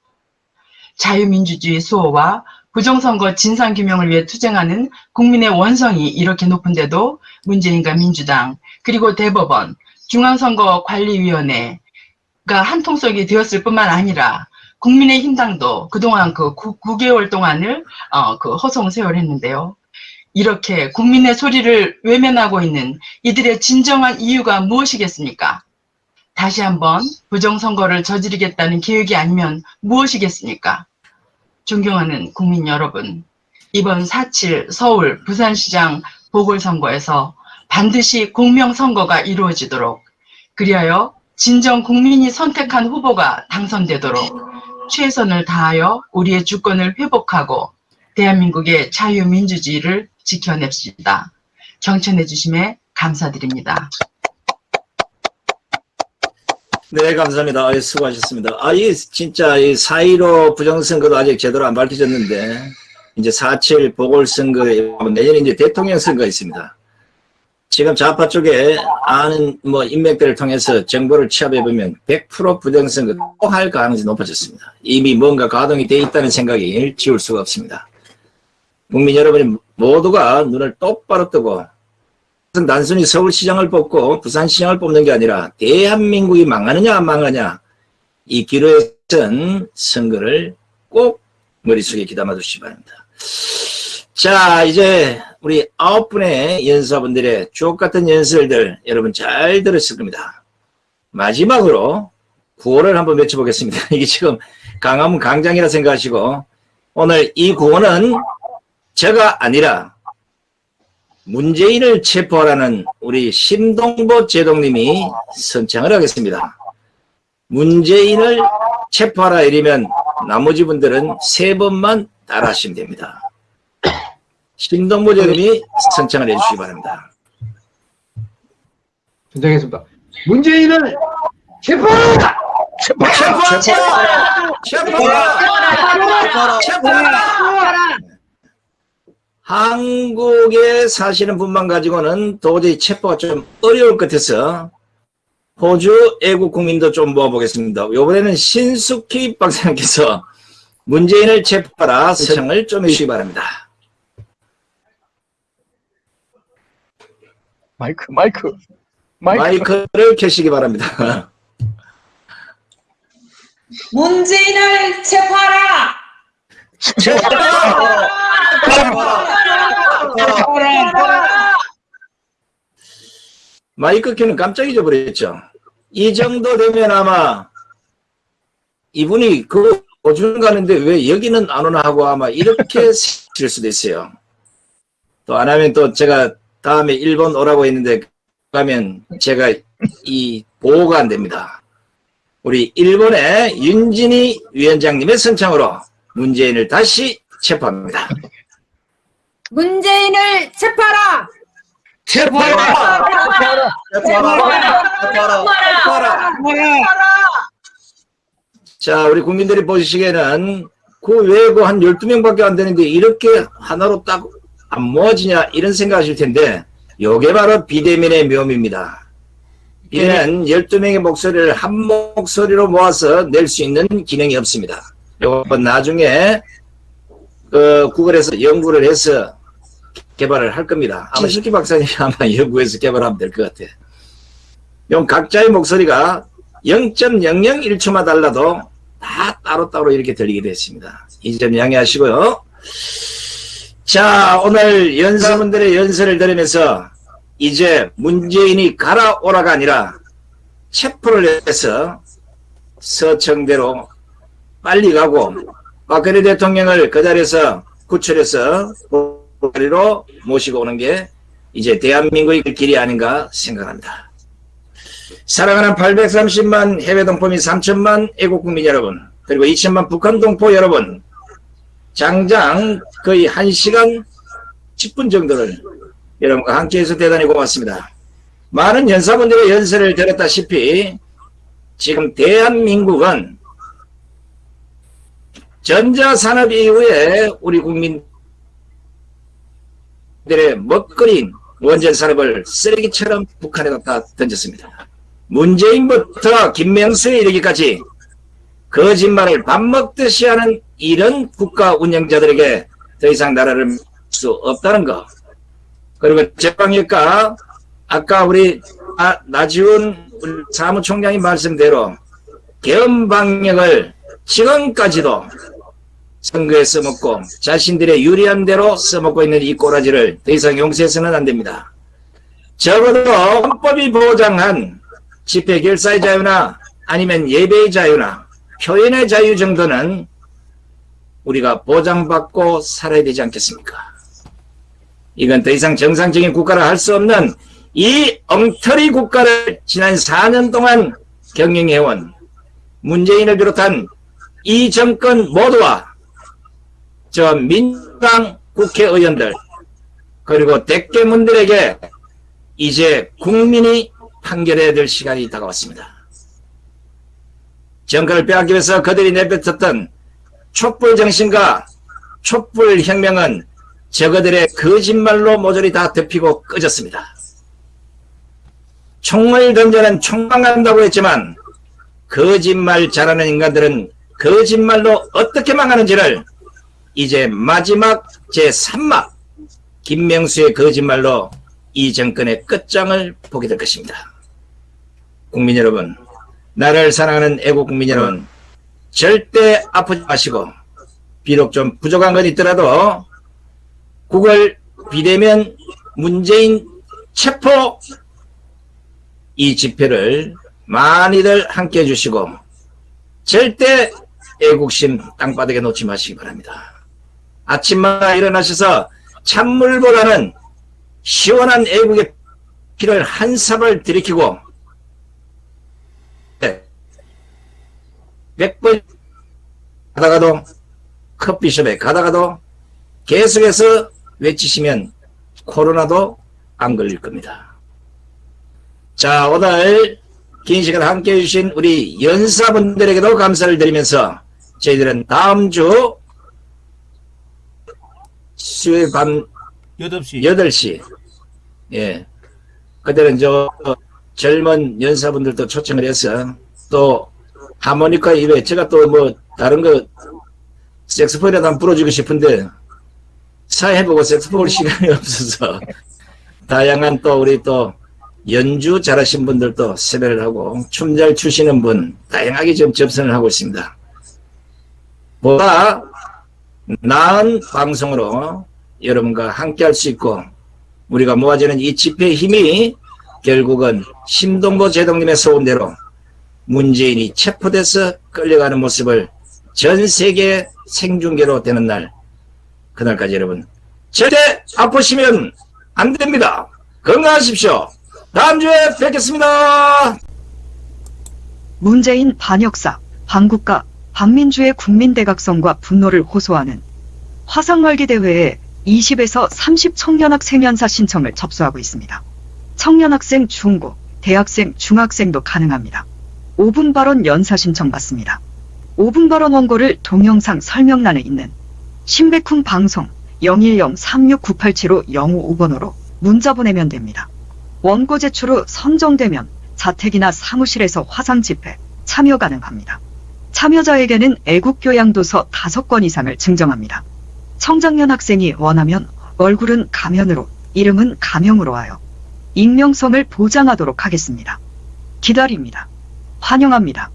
자유민주주의 수호와 부정선거 진상규명을 위해 투쟁하는 국민의 원성이 이렇게 높은데도 문재인과 민주당 그리고 대법원 중앙선거관리위원회가 한통속이 되었을 뿐만 아니라 국민의힘당도 그동안 그 9, 개월 동안을 어, 그 허송 세월했는데요. 이렇게 국민의 소리를 외면하고 있는 이들의 진정한 이유가 무엇이겠습니까? 다시 한번 부정선거를 저지르겠다는 계획이 아니면 무엇이겠습니까? 존경하는 국민 여러분, 이번 4.7 서울 부산시장 보궐선거에서 반드시 공명선거가 이루어지도록 그리하여 진정 국민이 선택한 후보가 당선되도록 최선을 다하여 우리의 주권을 회복하고 대한민국의 자유민주주의를 지켜냅시다. 경청해 주심에 감사드립니다. 네, 감사합니다. 수고하셨습니다. 아, 이, 진짜, 이, 4.15 부정선거도 아직 제대로 안 밝혀졌는데, 이제 4.7 보궐선거, 내년에 이제 대통령 선거가 있습니다. 지금 좌파 쪽에 아는 뭐 인맥들을 통해서 정보를 취합해보면 100% 부정선거 또 할 가능성이 높아졌습니다. 이미 뭔가 가동이 돼 있다는 생각이 지울 수가 없습니다. 국민 여러분이 모두가 눈을 똑바로 뜨고 단순히 서울시장을 뽑고 부산시장을 뽑는 게 아니라 대한민국이 망하느냐 안 망하느냐 이 기로에 선 선거를 꼭 머릿속에 귀담아 두시기 바랍니다. 자 이제 우리 아홉 분의 연사분들의 주옥같은 연설들 여러분 잘 들었을 겁니다. 마지막으로 구호를 한번 외쳐보겠습니다. 이게 지금 강화문 강장이라 생각하시고 오늘 이 구호는 제가 아니라 문재인을 체포하라는 우리 심동보 제동님이 선창을 하겠습니다. 문재인을 체포하라 이러면 나머지 분들은 세 번만 따라하시면 됩니다. 심동보 제동님이 선창을 해주시기 바랍니다. 선정했습니다. 문재인을 체포하라! 체포하라! 체포하라! 체포하라! 한국에 사시는 분만 가지고는 도저히 체포가 좀 어려울 것 같아서 호주 애국 국민도 좀 모아보겠습니다. 이번에는 신숙희 박사님께서 문재인을 체포하라 선정을 좀 해주시기 바랍니다. 마이크, 마이크, 마이크. 마이크 를 켜시기 바랍니다. 문재인을 체포하라! 마이크 켜는 깜짝 잊어버렸죠. 이 정도 되면 아마 이분이 그 오준 가는데 왜 여기는 안 오나 하고 아마 이렇게 실 수도 있어요. 또 안 하면 또 제가 다음에 일본 오라고 했는데 가면 제가 이 보호가 안 됩니다. 우리 일본의 윤진희 위원장님의 선창으로 문재인을 다시 체포합니다. 문재인을 체포하라! 체포하라! 자, 우리 국민들이 보시기에는 그 외고 한 12명밖에 안 되는데 이렇게 하나로 딱 안 모아지냐 이런 생각하실 텐데 요게 바로 비대면의 묘미입니다. 비대면은 12명의 목소리를 한 목소리로 모아서 낼 수 있는 기능이 없습니다. 요건 나중에 그 구글에서 연구를 해서 개발을 할 겁니다. 아마 신숙기 박사님이 아마 연구해서 개발하면 될 것 같아요. 요 각자의 목소리가 0.001초만 달라도 다 따로따로 이렇게 들리게 됐습니다. 이 점 양해하시고요. 자, 오늘 연사분들의 연설을 들으면서 이제 문재인이 가라오라가 아니라 체포를 해서 서청대로 빨리 가고 박근혜 대통령을 그 자리에서 구출해서 자리로 모시고 오는 게 이제 대한민국의 길이 아닌가 생각합니다. 사랑하는 830만 해외 동포 및 3천만 애국 국민 여러분 그리고 2천만 북한 동포 여러분 장장 거의 1시간 10분 정도를 여러분과 함께해서 대단히 고맙습니다. 많은 연사분들의 연설을 들었다시피 지금 대한민국은 전자산업 이후에 우리 국민들의 먹거리인 원전산업을 쓰레기처럼 북한에 갖다 던졌습니다. 문재인부터 김명수에 이르기까지 거짓말을 밥 먹듯이 하는 이런 국가 운영자들에게 더 이상 나라를 수 없다는 것. 그리고 제방일까 아까 우리 아, 나지훈 사무총장이 말씀대로 개헌 방역을 지금까지도 선거에 써먹고 자신들의 유리한 대로 써먹고 있는 이 꼬라지를 더 이상 용서해서는 안 됩니다. 적어도 헌법이 보장한 집회 결사의 자유나 아니면 예배의 자유나 표현의 자유 정도는 우리가 보장받고 살아야 되지 않겠습니까? 이건 더 이상 정상적인 국가를 할 수 없는 이 엉터리 국가를 지난 4년 동안 경영해온 문재인을 비롯한 이 정권 모두와 저 민주당 국회의원들 그리고 대깨문들에게 이제 국민이 판결해야 될 시간이 다가왔습니다. 정권을 빼앗기 위해서 그들이 내뱉었던 촛불 정신과 촛불 혁명은 저그들의 거짓말로 모조리 다 덮이고 꺼졌습니다. 총을 던져는 총망한다고 했지만 거짓말 잘하는 인간들은 거짓말로 어떻게 망하는지를 이제 마지막 제3막 김명수의 거짓말로 이 정권의 끝장을 보게 될 것입니다. 국민 여러분, 나라를 사랑하는 애국 국민 여러분, 절대 아프지 마시고 비록 좀 부족한 건 있더라도 9월 비대면 문재인 체포 이 집회를 많이들 함께 해주시고 절대 애국심 땅바닥에 놓지 마시기 바랍니다. 아침마다 일어나셔서 찬물보다는 시원한 애국의 피를 한 삽을 들이키고 100번 가다가도 커피숍에 가다가도 계속해서 외치시면 코로나도 안 걸릴 겁니다. 자 오늘 긴 시간 함께 해주신 우리 연사분들에게도 감사를 드리면서 저희들은 다음 주 수요일 밤 8시. 8시 예 그때는 저 젊은 연사분들도 초청을 해서 또 하모니카 이외에 제가 또 뭐 다른 거 색소폰이라도 한번 불어주고 싶은데 사회보고 색소폰 시간이 없어서 다양한 또 우리 또 연주 잘하신 분들도 섭외를 하고 춤 잘 추시는 분 다양하게 지금 접선을 하고 있습니다. 보다 나은 방송으로 여러분과 함께 할 수 있고 우리가 모아지는 이 집회의 힘이 결국은 심동보 제동님의 소원대로 문재인이 체포돼서 끌려가는 모습을 전 세계 생중계로 되는 날 그날까지 여러분 절대 아프시면 안 됩니다. 건강하십시오. 다음 주에 뵙겠습니다. 문재인 반역사, 반국가, 반민주의 국민대각성과 분노를 호소하는 화상말기 대회에 20에서 30 청년학생 연사 신청을 접수하고 있습니다. 청년학생 중고, 대학생, 중학생도 가능합니다. 5분 발언 연사 신청 받습니다. 5분 발언 원고를 동영상 설명란에 있는 신백훈 방송 010-36987로 055번호로 문자 보내면 됩니다. 원고 제출 후 선정되면 자택이나 사무실에서 화상 집회 참여 가능합니다. 참여자에게는 애국교양도서 5권 이상을 증정합니다. 청장년 학생이 원하면 얼굴은 가면으로 이름은 가명으로 하여 익명성을 보장하도록 하겠습니다. 기다립니다. 환영합니다.